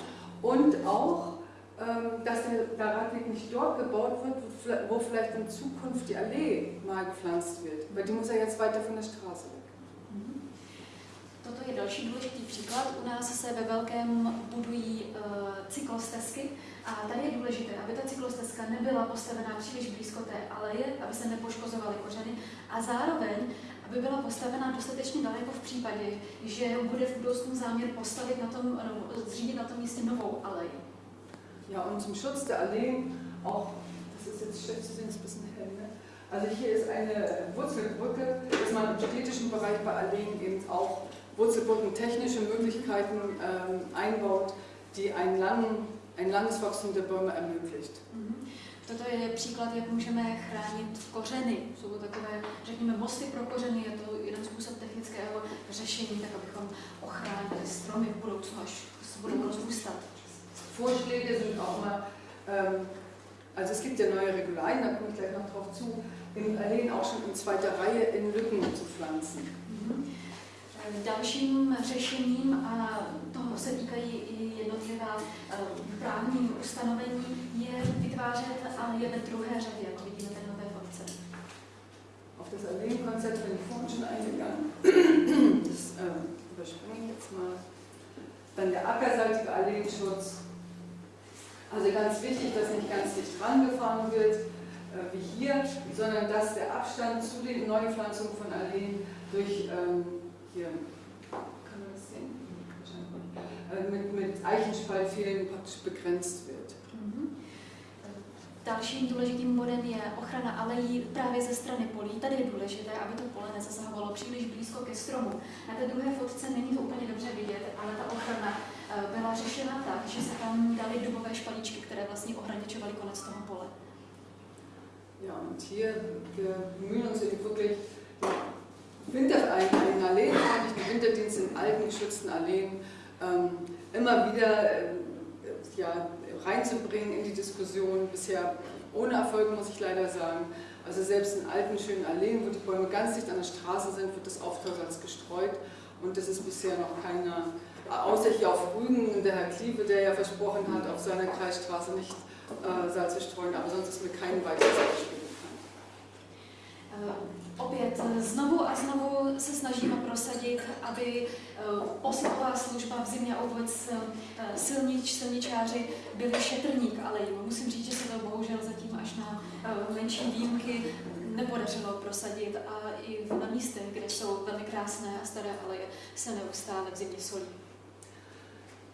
A: Und auch, ähm, dass der, Radweg nicht dort gebaut wird, wo vielleicht in Zukunft die Allee mal gepflanzt wird. Weil die muss ja jetzt weiter von der Straße weg.
C: Mhm. Toto je další důležitý příklad. U nás se ve velkém budují uh, cyklostezky a tady je důležité, aby ta cyklostezka nebyla postavená příliš blízko té aleje, aby se nepoškozovaly kořeny a zároveň, aby byla postavena dostatečně daleko v případě, že bude v budoucnu záměr postavit na tom, zřídit na tom místě novou alej.
A: Ja, und zum Schutz der Alleen auch, das ist jetzt schlecht zu sehen, ist ein bisschen hell, ne? Also hier ist eine Wurzelbrücke, dass man im städtischen Bereich bei Alleen eben auch Wurzelbrücken technische Möglichkeiten ähm, einbaut, die einen langen, ein langes Wachstum der Bäume ermöglicht.
C: Toto je příklad, jak můžeme chránit kořeny. Jsou to takové, řekněme, mosty pro kořeny, je to jeden způsob technického řešení, tak abychom ochránili stromy v budoucnu, až se budou rozrůstat.
A: Vorschläge sind auch mal, ähm, also es gibt ja neue Regularien, da komme ich gleich noch drauf zu, in Alleen auch schon in zweiter Reihe in Lücken zu pflanzen.
C: Mhm. Dalším řešením, a toho se týkají i jednotlivá eh, právní ustanovení, je vytvářet je ve druhé řadě, jako vidíme tady na té.
A: Auf das Alleen-Konzept bin ich vorhin schon eingegangen. Das ähm, überspringe ich jetzt mal. Dann der ackerseitige Alleenschutz. Also ganz wichtig, dass nicht ganz dicht rangefahren wird, äh, wie hier, sondern dass der Abstand zu den Neupflanzungen von Alleen durch ähm, hier, mit, mit Eichenspaltfehlen praktisch begrenzt wird.
C: Mhm. Dalším důležitým bodem je ochrana alejí právě ze strany polí. Tady je důležité, aby to pole nezasahovalo příliš blízko ke stromu. Na té druhé fotce není to úplně dobře vidět, ale ta ochrana eh, byla řešena tak, že se tam dali dubové špalíčky, které vlastně ohraničovaly konec toho pole.
A: Ja, und hier, wir bemühen uns wirklich, Winter, einen alleenfreundlichen Winterdienst in alten, geschützten Alleen immer wieder äh, ja, reinzubringen in die Diskussion. Bisher ohne Erfolg, muss ich leider sagen. Also selbst in alten, schönen Alleen, wo die Bäume ganz dicht an der Straße sind, wird das Aufteilsalz gestreut. Und das ist bisher noch keiner, außer hier auf Rügen, der Herr Kliebe, der ja versprochen hat, auf seiner Kreisstraße nicht äh, Salz zu streuen, aber sonst ist mir kein weiteres Beispiel bekannt.
C: Opět znovu a znovu se snažíme prosadit, aby eh, posypová služba v zimě a eh, silnič, silničáři byli šetrník ale Musím říct, že se to bohužel zatím až na eh, menší výjimky nepodařilo prosadit a i na místech, kde jsou velmi krásné a staré aleje, se neustále v zimě solí.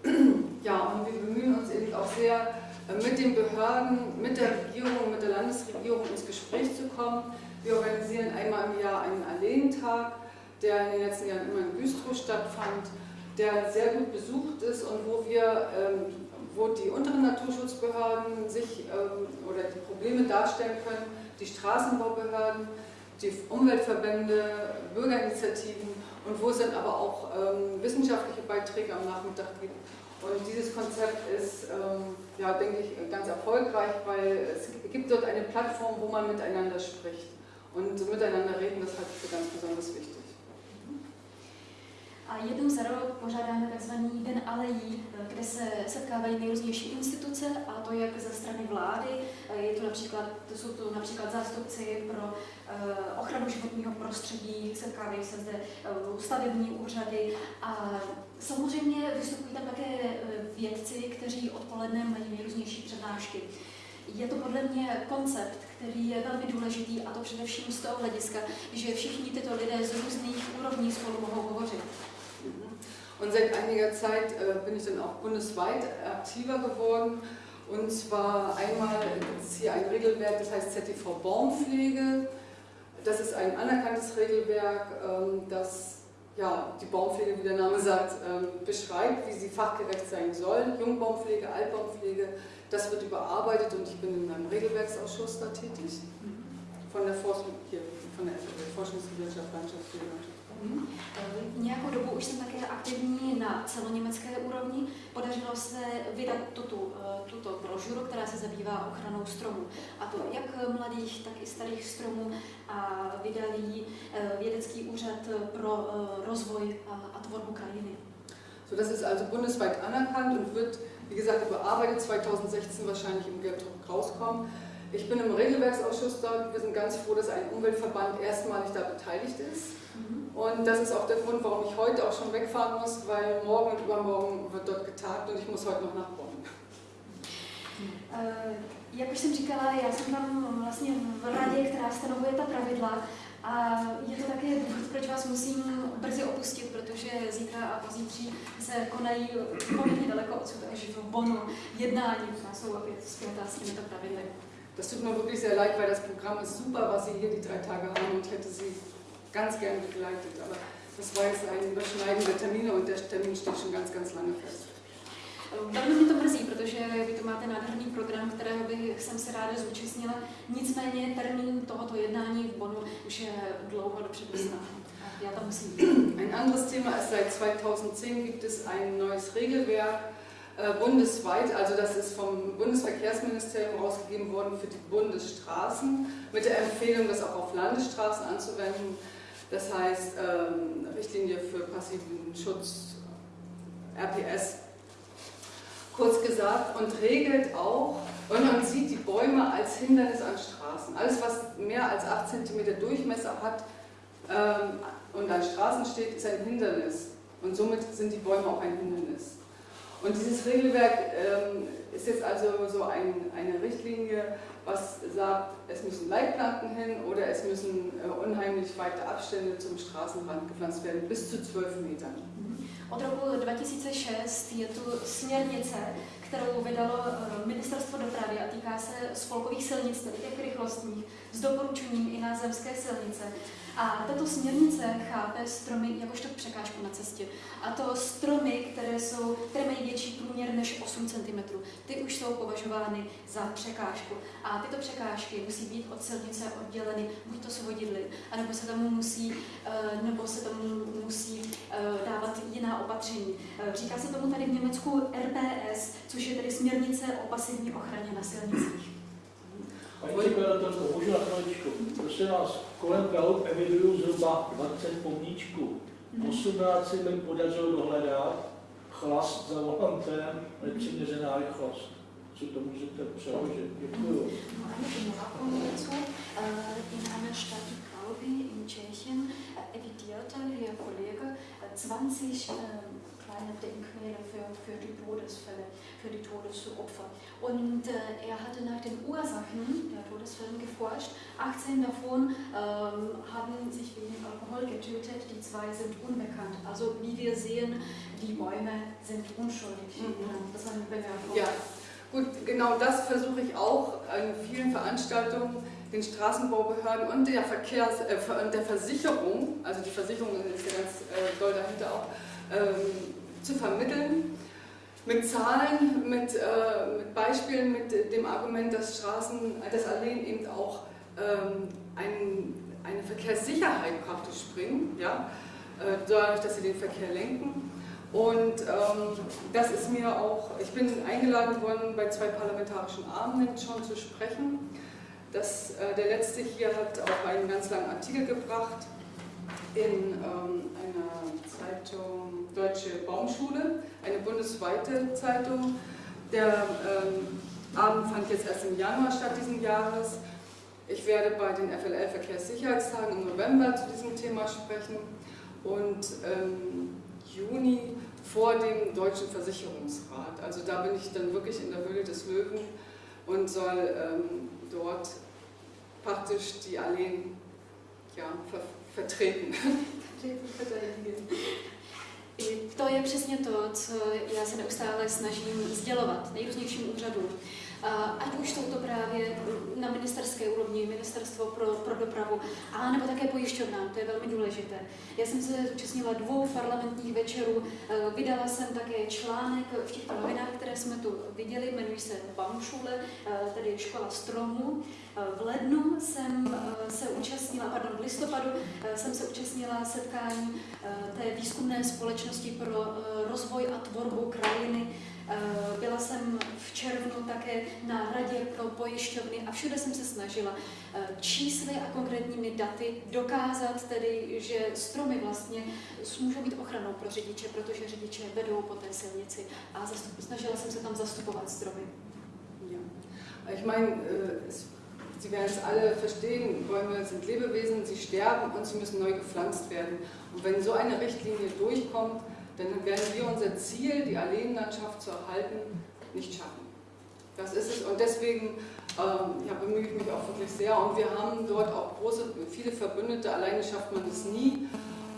A: Ja, und wir bemühen uns eben auch sehr, mit den Behörden, mit der Regierung, mit der Landesregierung ins Gespräch zu kommen. Wir organisieren einmal im Jahr einen Alleentag, der in den letzten Jahren immer in Güstrow stattfand, der sehr gut besucht ist und wo wir, ähm, wo die unteren Naturschutzbehörden sich ähm, oder die Probleme darstellen können, die Straßenbaubehörden, die Umweltverbände, Bürgerinitiativen und wo es dann aber auch ähm, wissenschaftliche Beiträge am Nachmittag gibt. Und dieses Konzept ist, ähm, ja, denke ich, ganz erfolgreich, weil es gibt dort eine Plattform, wo man miteinander spricht. Und miteinander reden, das halte ich für ganz besonders wichtig.
C: A jednou za rok pořádáme tzv. Den alejí, kde se setkávají nejrůznější instituce, a to jak ze strany vlády, je to například, to jsou to například zástupci pro uh, ochranu životního prostředí, setkávají se zde uh, stavební úřady a samozřejmě vystupují tam také uh, vědci, kteří odpoledne mají nejrůznější přednášky. Je to podle mě koncept, který je velmi důležitý, a to především z toho hlediska, že všichni tyto lidé z různých úrovní spolu mohou hovořit.
A: Und seit einiger Zeit äh, bin ich dann auch bundesweit aktiver geworden. Und zwar einmal es hier ein Regelwerk, das heißt ZTV Baumpflege. Das ist ein anerkanntes Regelwerk, ähm, das ja, die Baumpflege, wie der Name sagt, ähm, beschreibt, wie sie fachgerecht sein soll. Jungbaumpflege, Altbaumpflege, das wird überarbeitet und ich bin in einem Regelwerksausschuss da tätig. Von der, Forschung, hier, von der Forschungsgesellschaft Landschaftspflege.
C: Hmm. Nějakou dobu už jsem také aktivní na celoněmecké úrovni. Podařilo se vydat tuto, eh, tuto brožuru, která se zabývá ochranou stromů. A to jak mladých, tak i starých stromů. A vydal ji eh, Vědecký úřad pro rozvoj a, a tvorbu krajiny.
A: So, das ist also bundesweit anerkannt und wird wie gesagt, überarbeitet, 2016 wahrscheinlich im Gelbdruck rauskommen. Ich bin im Regelwerksausschuss dort. Wir sind ganz froh, dass ein Umweltverband erstmalig da beteiligt ist. Mhm. Und das ist auch der Grund, warum ich heute auch schon wegfahren muss, weil morgen und übermorgen wird dort getagt und ich muss heute noch nach Bonn.
C: Uh, jak už jsem říkala, já jsem tam vlastně v radě, která stanovuje ta pravidla A je to také důvod, proč vás musím brzy opustit, protože zítra a pozítří se konají poměrně daleko odsud až v Bonu jednání, která jsou opět zpětá s těmito pravidly.
A: Das tut mir wirklich sehr leid, weil das Programm ist super, was Sie hier die drei Tage haben und hätte Sie ganz gern begleitet. Aber das war jetzt ein Überschneiden der Termine und der Termin steht schon ganz, ganz lange fest.
C: Velmi mě to mrzí, protože vy to máte nádherný program, kterého bych jsem se ráda zúčastnila. Nicméně termín tohoto jednání v Bonu už je dlouho dopředu znám. Ja, da muss
A: Ein anderes Thema ist, seit 2010 gibt es ein neues Regelwerk äh, bundesweit, also das ist vom Bundesverkehrsministerium ausgegeben worden für die Bundesstraßen, mit der Empfehlung, das auch auf Landesstraßen anzuwenden. Das heißt, ähm, Richtlinie für passiven Schutz, RPS kurz gesagt, und regelt auch, und man sieht die Bäume als Hindernis an Straßen. Alles, was mehr als 8 cm Durchmesser hat ähm, und an Straßen steht, ist ein Hindernis. Und somit sind die Bäume auch ein Hindernis. Und dieses Regelwerk ähm, ist jetzt also so ein, eine Richtlinie, was sagt, es müssen Leitplanken hin oder es müssen äh, unheimlich weite Abstände zum Straßenrand gepflanzt werden, bis zu 12 Metern.
C: Od roku 2006 je tu směrnice, kterou vydalo eh, Ministerstvo dopravy a týká se spolkových silnic, tedy těch rychlostních, s doporučením i na zemské silnice. A tato směrnice chápe stromy jakožto překážku na cestě. A to stromy, které, jsou, které mají větší průměr než 8 cm, ty už jsou považovány za překážku. A tyto překážky musí být od silnice odděleny buď to svodidly, anebo se tomu musí, eh, nebo se tomu musí eh, dávat jiná opatření. Říká se tomu tady v Německu RPS, což je tedy směrnice o pasivní ochraně na silnicích.
D: Paní předkladatelko, můžu na chviličku. Prosím vás, kolem Prahu eviduju zhruba 20 pomníčků. 18 mi podařilo dohledat chlast za volantem, nepřiměřená rychlost. Co to můžete přeložit? Děkuju.
C: In einer Stadt wie Krauby in Tschechien äh, evidierte Herr Kollege äh, 20 ähm, kleine Denkmäler für, für die Todesfälle, für die Todesopfer. Und äh, er hatte nach den Ursachen der Todesfälle geforscht. 18 davon ähm, haben sich wegen Alkohol getötet, die zwei sind unbekannt. Also wie wir sehen, die Bäume sind unschuldig.
A: Mhm.
C: Das war eine Bemerkung.
A: Ja, gut, genau das versuche ich auch in vielen Veranstaltungen den Straßenbaubehörden und der, Verkehrs-, äh, der Versicherung, also die Versicherung ist ja ganz äh, doll dahinter auch, ähm, zu vermitteln. Mit Zahlen, mit, äh, mit Beispielen, mit dem Argument, dass Straßen, dass Alleen eben auch ähm, ein, eine Verkehrssicherheit praktisch bringen, ja? Äh, dadurch, dass sie den Verkehr lenken. Und ähm, das ist mir auch, ich bin eingeladen worden, bei zwei parlamentarischen Abenden schon zu sprechen. Das, äh, der letzte hier hat auch einen ganz langen Artikel gebracht in ähm, einer Zeitung Deutsche Baumschule, eine bundesweite Zeitung. Der ähm, Abend fand jetzt erst im Januar statt diesen Jahres. Ich werde bei den FLL Verkehrssicherheitstagen im November zu diesem Thema sprechen und im Juni vor dem Deutschen Versicherungsrat. Also da bin ich dann wirklich in der Höhle des Löwen und soll ähm, dort praktisch die Alleen ja, ver vertreten.
C: To je přesně to, co já se neustále snažím sdělovat nejrůznějším úřadům. Ať už jsou to právě na ministerské úrovni, ministerstvo pro, pro dopravu, a nebo také pojišťovnám, to je velmi důležité. Já jsem se zúčastnila dvou parlamentních večerů, vydala jsem také článek v těchto novinách, které jsme tu viděli, jmenují se Baumschule, tedy škola stromů. V lednu jsem se účastnila, pardon, v listopadu jsem se účastnila setkání té výzkumné společnosti pro rozvoj a tvorbu krajiny Eh, byla jsem v červnu také na radě pro pojišťovny a všude jsem se snažila eh, čísly a konkrétními daty dokázat tedy, že stromy vlastně můžou být ochranou pro řidiče, protože řidiče vedou po té silnici a snažila jsem se tam zastupovat stromy.
A: Ja. Ich meine, äh, Sie werden es alle verstehen, Bäume sind Lebewesen, sie sterben und sie müssen neu gepflanzt werden. Und wenn so eine Richtlinie durchkommt, dann werden wir unser Ziel, die Alleenlandschaft zu erhalten, nicht schaffen. Das ist es und deswegen ähm, ja, bemühe ich mich auch wirklich sehr und wir haben dort auch große, viele Verbündete, alleine schafft man es nie.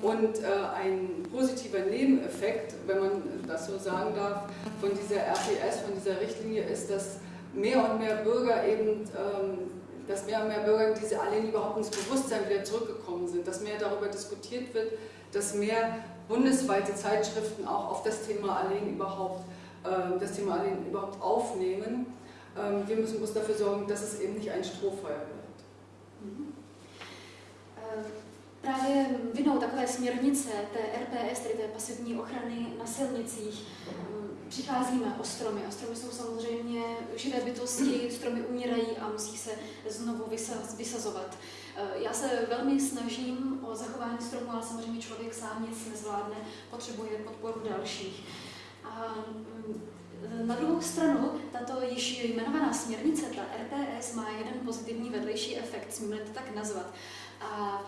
A: Und äh, ein positiver Nebeneffekt, wenn man das so sagen darf, von dieser RPS, von dieser Richtlinie ist, dass mehr und mehr Bürger eben, ähm, dass mehr und mehr Bürger diese Alleen überhaupt ins Bewusstsein wieder zurückgekommen sind, dass mehr darüber diskutiert wird, dass mehr bundesweite Zeitschriften auch auf das Thema Alleen überhaupt, äh, das Thema Alleen überhaupt aufnehmen. Ähm, wir müssen bloß dafür sorgen, dass es eben nicht ein Strohfeuer wird.
C: Mhm. Právě vinou takové směrnice té RPS, tedy té pasivní ochrany na silnicích, přicházíme o stromy. A stromy jsou samozřejmě živé bytosti, stromy umírají a musí se znovu vysazovat. Eh, já se velmi snažím o zachování stromu, ale samozřejmě člověk sám nic nezvládne, potřebuje podporu dalších. A mm, na druhou stranu, tato již jmenovaná směrnice, ta RPS, má jeden pozitivní vedlejší efekt, smíme to tak nazvat. A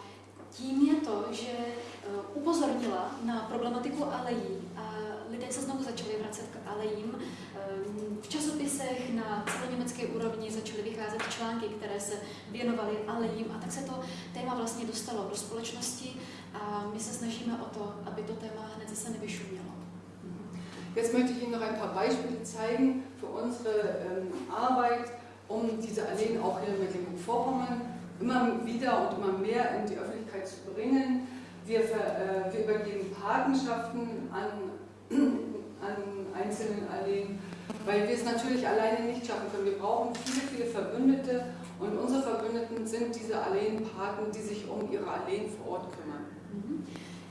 C: tím je to, že eh, upozornila na problematiku alejí a lidé se znovu začali vracet k alejím. Ehm, v časopisech na celoněmecké úrovni začaly vycházet články, které se věnovaly alejím a tak se to téma vlastně dostalo do společnosti a my se snažíme o to, aby to téma hned zase nevyšumělo.
A: Jetzt möchte ich Ihnen noch ein paar Beispiele zeigen für unsere ähm, Arbeit, um diese Alleen auch hier in Mecklenburg-Vorpommern immer wieder und immer mehr in die Öffentlichkeit zu bringen. Wir, äh, wir übergeben Patenschaften an, an einzelnen Alleen, weil wir es natürlich alleine nicht schaffen können. Wir brauchen viele, viele Verbündete und unsere Verbündeten sind diese Alleenpaten, die sich um ihre Alleen vor Ort kümmern.
C: Mhm.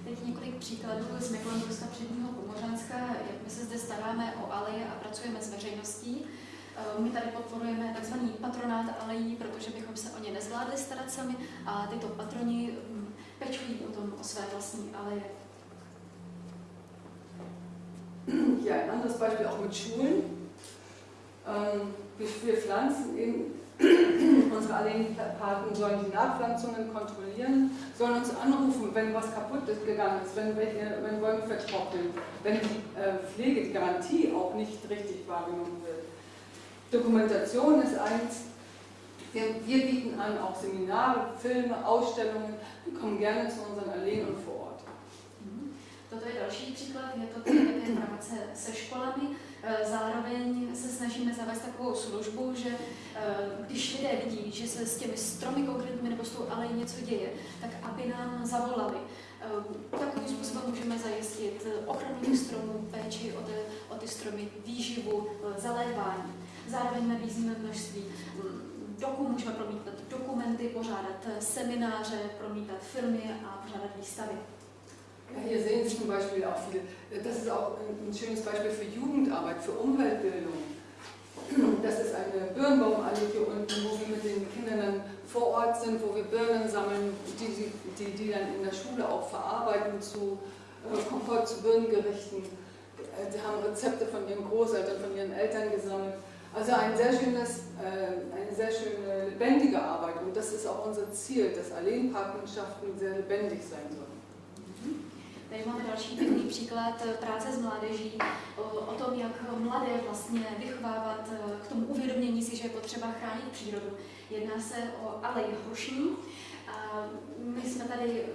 C: Teď několik příkladů z Mecklenburska předního Pomořanska, jak my se zde staráme o aleje a pracujeme s veřejností. Eh, my tady podporujeme tzv. patronát alejí, protože bychom se o ně nezvládli starat sami a tyto patroni hm, pečují potom o své vlastní aleje.
A: Hier ein anderes Beispiel auch mit Schulen. Ähm, wir pflanzen eben Unsere Alleenpaten sollen die Nachpflanzungen kontrollieren, sollen uns anrufen, wenn was kaputt ist, gegangen ist, wenn, welche, wenn Bäume vertrocknen, wenn die äh, Pflege, die Garantie auch nicht richtig wahrgenommen wird. Dokumentation ist eins. Wir, wir bieten an auch Seminare, Filme, Ausstellungen. Wir kommen gerne zu unseren Alleen und vor Ort.
C: Mhm. Toto je další příklad, je to také práce se školami. Eh, zároveň se snažíme zavést takovou službu, že eh, když lidé vidí, že se s těmi stromy konkrétními nebo s tou alej něco děje, tak aby nám zavolali. Eh, takovým způsobem můžeme zajistit ochranu stromů, péči o ty, o ty stromy, výživu, zalévání. Zároveň nabízíme množství mm, doku, můžeme promítat dokumenty, pořádat semináře, promítat filmy a pořádat výstavy.
A: Hier sehen Sie zum Beispiel auch viele, das ist auch ein schönes Beispiel für Jugendarbeit, für Umweltbildung. Das ist eine Birnbaumallee hier unten, wo wir mit den Kindern dann vor Ort sind, wo wir Birnen sammeln, die, die, die dann in der Schule auch verarbeiten zu äh, zu Birnengerichten. Sie haben Rezepte von ihren Großeltern, von ihren Eltern gesammelt. Also ein sehr schönes, äh, eine sehr schöne lebendige Arbeit und das ist auch unser Ziel, dass Alleenpartnerschaften sehr lebendig sein sollen.
C: Tady máme další pěkný příklad eh, práce s mládeží, o tom, jak mladé vlastně vychovávat eh, k tomu uvědomění si, že je potřeba chránit přírodu. Jedná se o alej hrušní. My jsme tady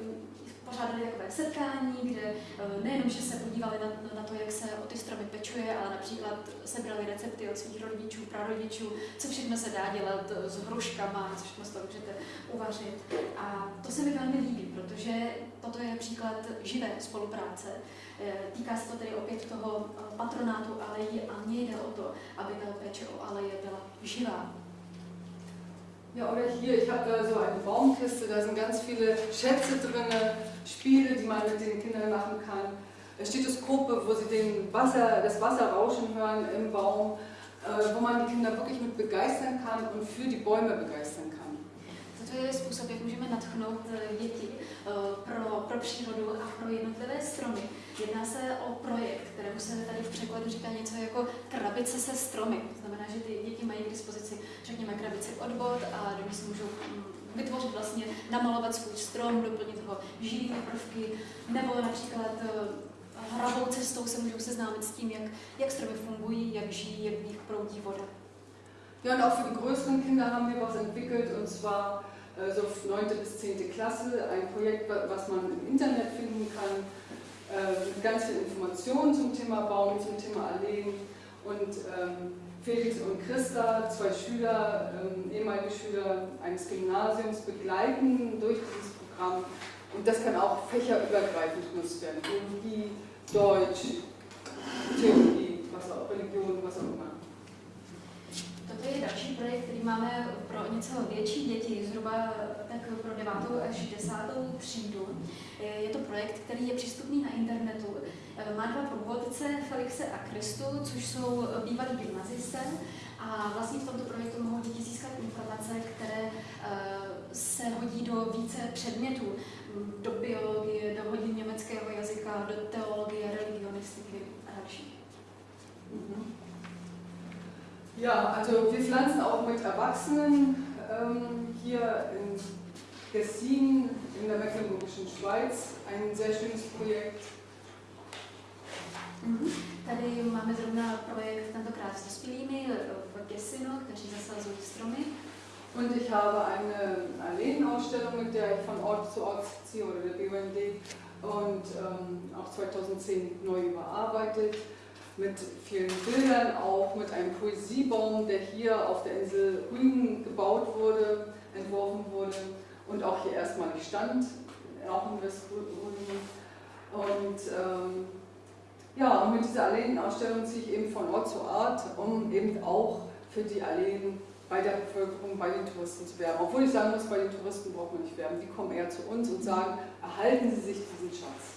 C: pořádali takové setkání, kde eh, nejenom, že se podívali na, na to, jak se o ty stromy pečuje, ale například sebrali recepty od svých rodičů, prarodičů, co všechno se dá dělat s hruškama, co všechno z toho můžete uvařit. A to se mi velmi líbí, protože toto je příklad živé spolupráce. Eh, týká se to tedy opět toho eh, patronátu alejí a mně jde o to, aby ta péče o aleje byla živá,
A: Ja, oder hier, ich habe da so eine Baumkiste, da sind ganz viele Schätze drin, Spiele, die man mit den Kindern machen kann. Stethoskope, wo sie den Wasser, das Wasser rauschen hören im Baum, äh, wo man die Kinder wirklich mit begeistern kann und für die Bäume begeistern kann.
C: To je způsob, jak můžeme natchnout eh, děti eh, pro, pro přírodu a pro jednotlivé stromy. Jedná se o projekt, kterému se tady v překladu říká něco jako krabice se stromy. To znamená, že ty děti mají k dispozici, řekněme, krabici od bod a do ní si můžou mm, vytvořit vlastně, namalovat svůj strom, doplnit ho živými prvky, nebo například eh, hravou cestou se můžou seznámit s tím, jak, jak stromy fungují, jak žijí, jak v nich proudí voda.
A: Ja, und auch für die größeren Kinder haben wir was entwickelt, und zwar äh, so 9. bis 10. Klasse, ein Projekt, was man im Internet finden kann, äh, mit ganz viel Informationen zum Thema Baum, zum Thema Alleen. Und ähm, Felix und Christa, zwei Schüler, ähm, ehemalige Schüler eines Gymnasiums, begleiten durch dieses Programm. Und das kann auch fächerübergreifend genutzt werden. Biologie, Deutsch, Theologie, was auch, Religion, was auch immer.
C: Toto je další projekt, který máme pro něco větší děti, zhruba tak pro 9. až 10. třídu. Je to projekt, který je přístupný na internetu. Má dva průvodce, Felixe a Kristu, což jsou bývalí gymnazisté. A vlastně v tomto projektu mohou děti získat informace, které eh, se hodí do více předmětů. Do biologie, do hodin německého jazyka, do teologie, religionistiky a další.
A: Mhm. Ja, also wir pflanzen auch mit Erwachsenen ähm, hier in Gessin in der Mecklenburgischen Schweiz ein sehr schönes Projekt.
C: Mhm. Tady máme zrovna projekt tentokrát s dospělými v Gessinu, kteří zasazují stromy.
A: Und ich habe eine Alleenausstellung, mit der ich von Ort zu Ort ziehe, oder der BUND, und ähm, auch 2010 neu überarbeitet. Mit vielen Bildern auch, mit einem Poesiebaum, der hier auf der Insel Rügen gebaut wurde, entworfen wurde und auch hier erstmalig stand, auch in Westrügen. Und ähm, ja, mit dieser Alleenausstellung ziehe ich eben von Ort zu Ort, um eben auch für die Alleen bei der Bevölkerung, bei den Touristen zu werben. Obwohl ich sagen muss, bei den Touristen braucht man nicht werben. Die kommen eher zu uns und sagen, erhalten Sie sich diesen Schatz.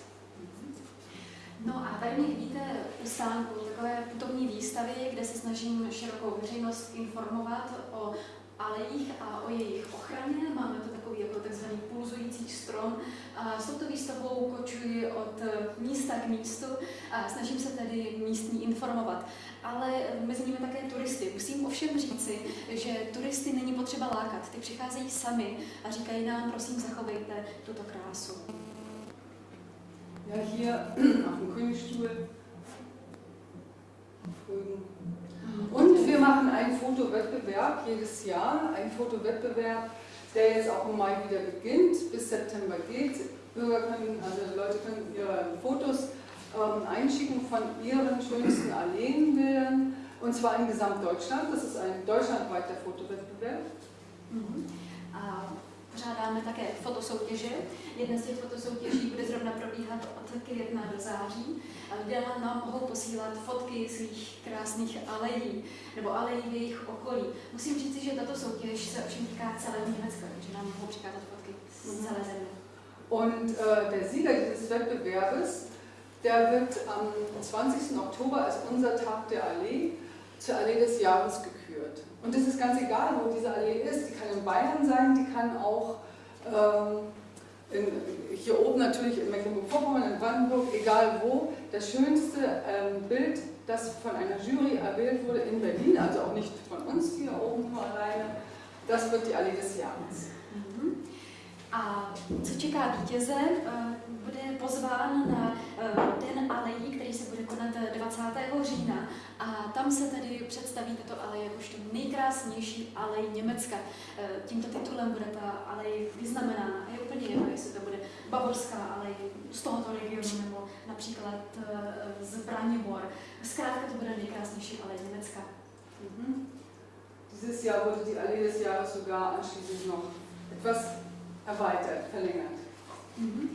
C: No a tady mě vidíte u stánku takové putovní výstavy, kde se snažím širokou veřejnost informovat o alejích a o jejich ochraně. Máme to takový jako takzvaný pulzující strom. A s touto výstavou kočuji od místa k místu a snažím se tedy místní informovat. Ale mezi nimi také turisty. Musím ovšem říci, že turisty není potřeba lákat. Ty přicházejí sami a říkají nám, prosím, zachovejte tuto krásu.
A: Ja, hier auf dem Königstuhl. Und wir machen einen Fotowettbewerb jedes Jahr, einen Fotowettbewerb, der jetzt auch im Mai wieder beginnt, bis September geht. Bürger können, also Leute können ihre Fotos ähm, einschicken von ihren schönsten Alleenbildern, und zwar in Gesamtdeutschland. Das ist ein deutschlandweiter Fotowettbewerb.
C: Mhm. Pořádáme také fotosoutěže. Jedna z těch fotosoutěží bude zrovna probíhat od května do září. Lidé nám mohou posílat fotky svých krásných alejí nebo alejí v jejich okolí. Musím říct, že tato soutěž se ovšem týká celého Německa, takže nám mohou přikázat fotky z mhm. celé země.
A: Und äh, der Sieger dieses Wettbewerbes, der wird am 20. Oktober als unser Tag der Allee zur Allee des Jahres gekürt. Und es ist ganz egal, wo diese Allee ist. Die kann in Bayern sein, die kann auch ähm, in, hier oben natürlich in Mecklenburg-Vorpommern, in Brandenburg, egal wo. Das schönste ähm, Bild, das von einer Jury erwählt wurde in Berlin, also auch nicht von uns hier oben nur alleine, das wird die Allee des Jahres.
C: Mhm. A co čeká vítěze? Eh, pozván na eh, Den alejí, který se bude konat 20. října. A tam se tedy představí tato alej jakožto nejkrásnější alej Německa. Eh, tímto titulem bude ta alej vyznamenána. A je úplně jedno, jestli to bude bavorská alej z tohoto regionu nebo například z Braniborg. Zkrátka to bude nejkrásnější alej Německa.
A: Mhm. Dieses Jahr wurde die Allee des Jahres sogar anschließend noch etwas erweitert, verlängert. Mhm.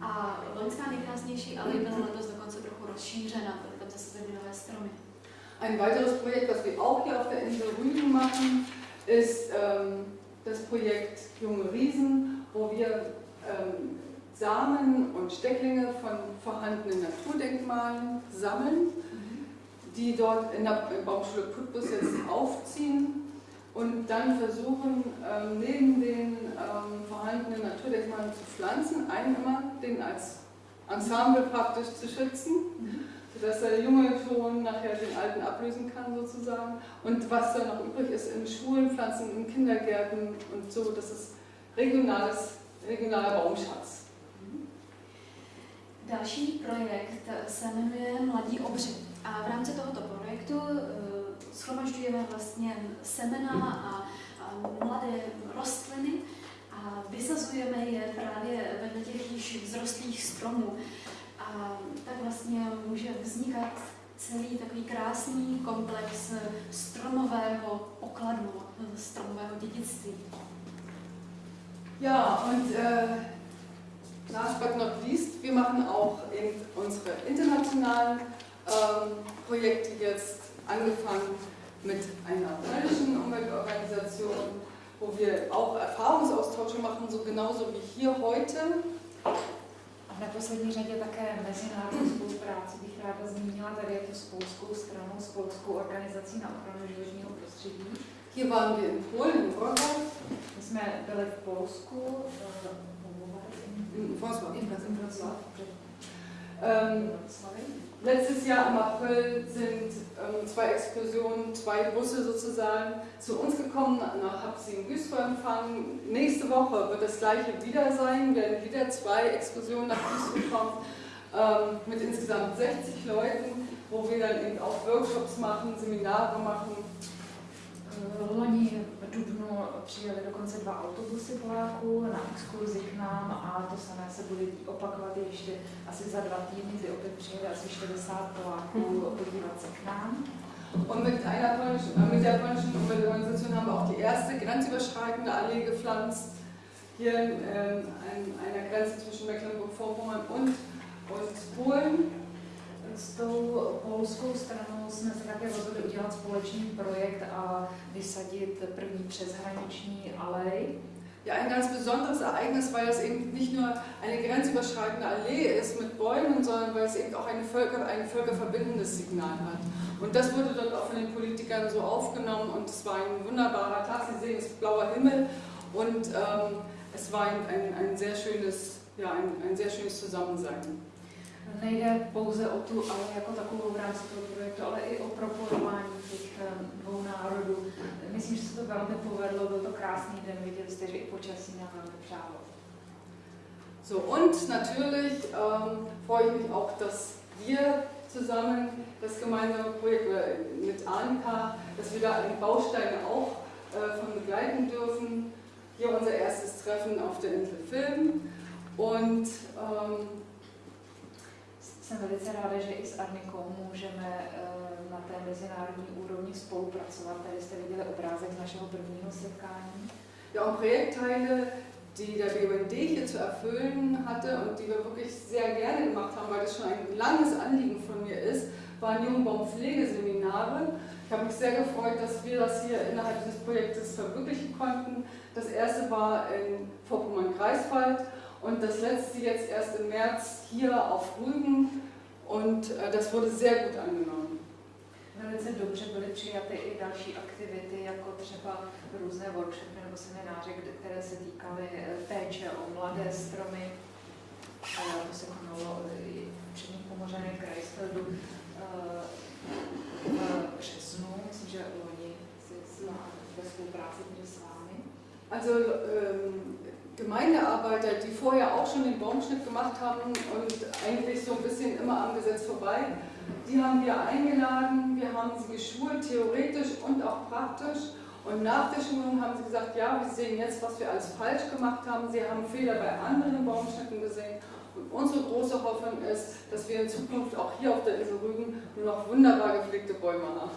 C: A loňská nejkrásnější ale byla letos dokonce trochu rozšířena, byly tam zase nové stromy.
A: Ein weiteres Projekt, das wir auch hier auf der Insel Rügen machen, ist ähm, das Projekt Junge Riesen, wo wir ähm, Samen und Stecklinge von vorhandenen Naturdenkmalen sammeln, mhm. die dort in der Baumschule Putbus jetzt aufziehen und dann versuchen, ähm, neben den ähm, vorhandenen Naturdenkmalen zu pflanzen, einen immer den als Ensemble praktisch zu schützen, sodass der Junge schon nachher den Alten ablösen kann sozusagen. Und was dann noch übrig ist, in Schulen pflanzen, in Kindergärten und so, das ist regionales, regionaler Baumschatz.
C: Další projekt se jmenuje Mladí obři. A v rámci tohoto projektu schromažďujeme vlastně semena a, a mladé rostliny a vysazujeme je právě vedle těch již vzrostlých stromů. A tak vlastně může vznikat celý takový krásný komplex stromového pokladu, stromového dědictví.
A: Ja, und äh, last but not least, wir machen auch in unsere internationalen ähm, Projekte jetzt angefangen mit einer polnischen Umweltorganisation, wo wir auch Erfahrungsaustausche machen, so genauso wie hier heute.
B: A v neposlední řadě také mezinárodní spolupráci bych ráda zmínila, tady je to s polskou stranou, s polskou organizací na ochranu životního prostředí.
A: Hier waren wir in Polen, in Wrocław.
B: My jsme byli v Polsku,
A: in Wrocław. In Wrocław. Ähm, Letztes Jahr im April sind ähm, zwei Exkursionen, zwei Busse sozusagen zu uns gekommen, nach Habsien Güstrow empfangen. Nächste Woche wird das gleiche wieder sein, werden wieder zwei Exkursionen nach Güstrow kommen, ähm, mit insgesamt 60 Leuten, wo wir dann eben auch Workshops machen, Seminare machen.
B: Loni v Dubnu přijeli dokonce dva autobusy Poláků na exkurzi k nám a to samé se bude opakovat ještě asi za dva týdny, kdy opět přijede asi 60 Poláků podívat se k nám.
A: Und mit, einer polnischen, mit der polnischen Umweltorganisation haben wir auch die erste grenzüberschreitende Allee gepflanzt, hier ähm, an einer Grenze zwischen Mecklenburg-Vorpommern und, und Polen.
B: S tou polskou stranou jsme se také rozhodli udělat společný projekt a vysadit první přeshraniční alej.
A: Ja, ein ganz besonderes Ereignis, weil es eben nicht nur eine grenzüberschreitende Allee ist mit Bäumen, sondern weil es eben auch eine Völker, ein völkerverbindendes Signal hat. Und das wurde dort auch von den Politikern so aufgenommen und es war ein wunderbarer Tag. Sie sehen, es ist blauer Himmel und ähm, es war ein, ein, ein, sehr schönes, ja, ein, ein sehr schönes Zusammensein.
B: Nejde pouze o tu ale jako takovou v rámci toho projektu, ale i o propojování těch eh, dvou národů. Myslím, že se to velmi povedlo, byl to krásný den, viděli jste, že i počasí nám velmi přálo.
A: So, und natürlich ähm, freue ich mich auch, dass wir zusammen das gemeinsame Projekt mit Anka, dass wir da einige Bausteine auch äh, von begleiten dürfen. Hier unser erstes Treffen auf der Insel Film. Und ähm,
B: jsem velice ráda, že i s Arnikou můžeme uh, na té mezinárodní úrovni spolupracovat. Tady jste viděli obrázek z našeho prvního setkání.
A: Ja, und Projektteile, die der BUND hier zu erfüllen hatte und die wir wirklich sehr gerne gemacht haben, weil das schon ein langes Anliegen von mir ist, waren Jungbaumpflegeseminare. Ich habe mich sehr gefreut, dass wir das hier innerhalb dieses Projektes verwirklichen konnten. Das erste war in Vorpommern-Greifswald und das letzte jetzt erst im März hier auf Rügen und äh, das wurde sehr gut angenommen.
B: Velice dobře byly přijaty i další aktivity, jako třeba různé workshopy nebo semináře, které se týkaly eh, péče o mladé stromy. To se konalo i v Přední Pomořané Krajsfeldu eh, v březnu, myslím, že loni ve spolupráci s vámi.
A: Also ähm, Gemeindearbeiter, die vorher auch schon den Baumschnitt gemacht haben und eigentlich so ein bisschen immer am Gesetz vorbei, Die haben wir eingeladen, wir haben sie geschult, theoretisch und auch praktisch. Und nach der Schulung haben sie gesagt, ja, wir sehen jetzt, was wir alles falsch gemacht haben. Sie haben Fehler bei anderen Baumschnitten gesehen. Und unsere große Hoffnung ist, dass wir in Zukunft auch hier auf der Insel Rügen nur noch wunderbar gepflegte Bäume haben.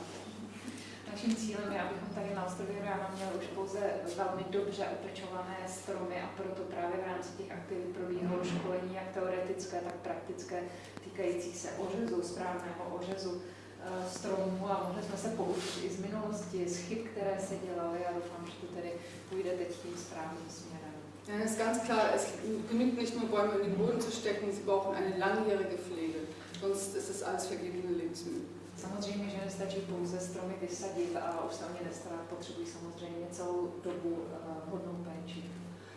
B: Naším cílem je, abychom tady na ostrově Rána měli už pouze velmi dobře opečované stromy a proto právě v rámci těch aktivit probíhalo školení jak teoretické, tak praktické, týkající se ořezu, správného ořezu eh, stromů a mohli jsme se poučit i z minulosti, z chyb, které se dělaly a doufám, že to tedy půjde teď tím správným směrem.
A: Ja, es ist ganz klar, es genügt nicht nur Bäume in den Boden zu stecken, sie brauchen eine langjährige Pflege. Sonst ist es alles vergebene Lebensmittel.
B: Samozřejmě, že nestačí pouze stromy vysadit a už se o ně nestarat, potřebují samozřejmě celou dobu uh, hodnou péči.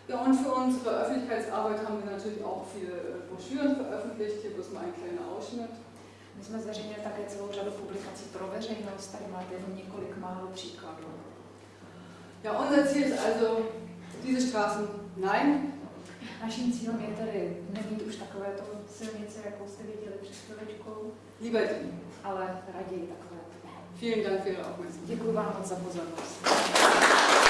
A: Ja, und für unsere Öffentlichkeitsarbeit haben wir natürlich auch viele äh, Broschüren veröffentlicht. Hier bloß mal ein kleiner Ausschnitt.
B: My jsme zveřejnili také celou řadu publikací pro veřejnost, tady máte jen několik málo příkladů.
A: Ja, unser Ziel ist also, diese Straßen, nein.
B: Naším cílem je tedy nemít už takovéto silnice, jakou jste viděli před chvíličkou.
A: Lieber die.
B: Ale raději takové.
A: Vielen Dank für Ihre Aufmerksamkeit.
B: Děkuji vám moc za pozornost.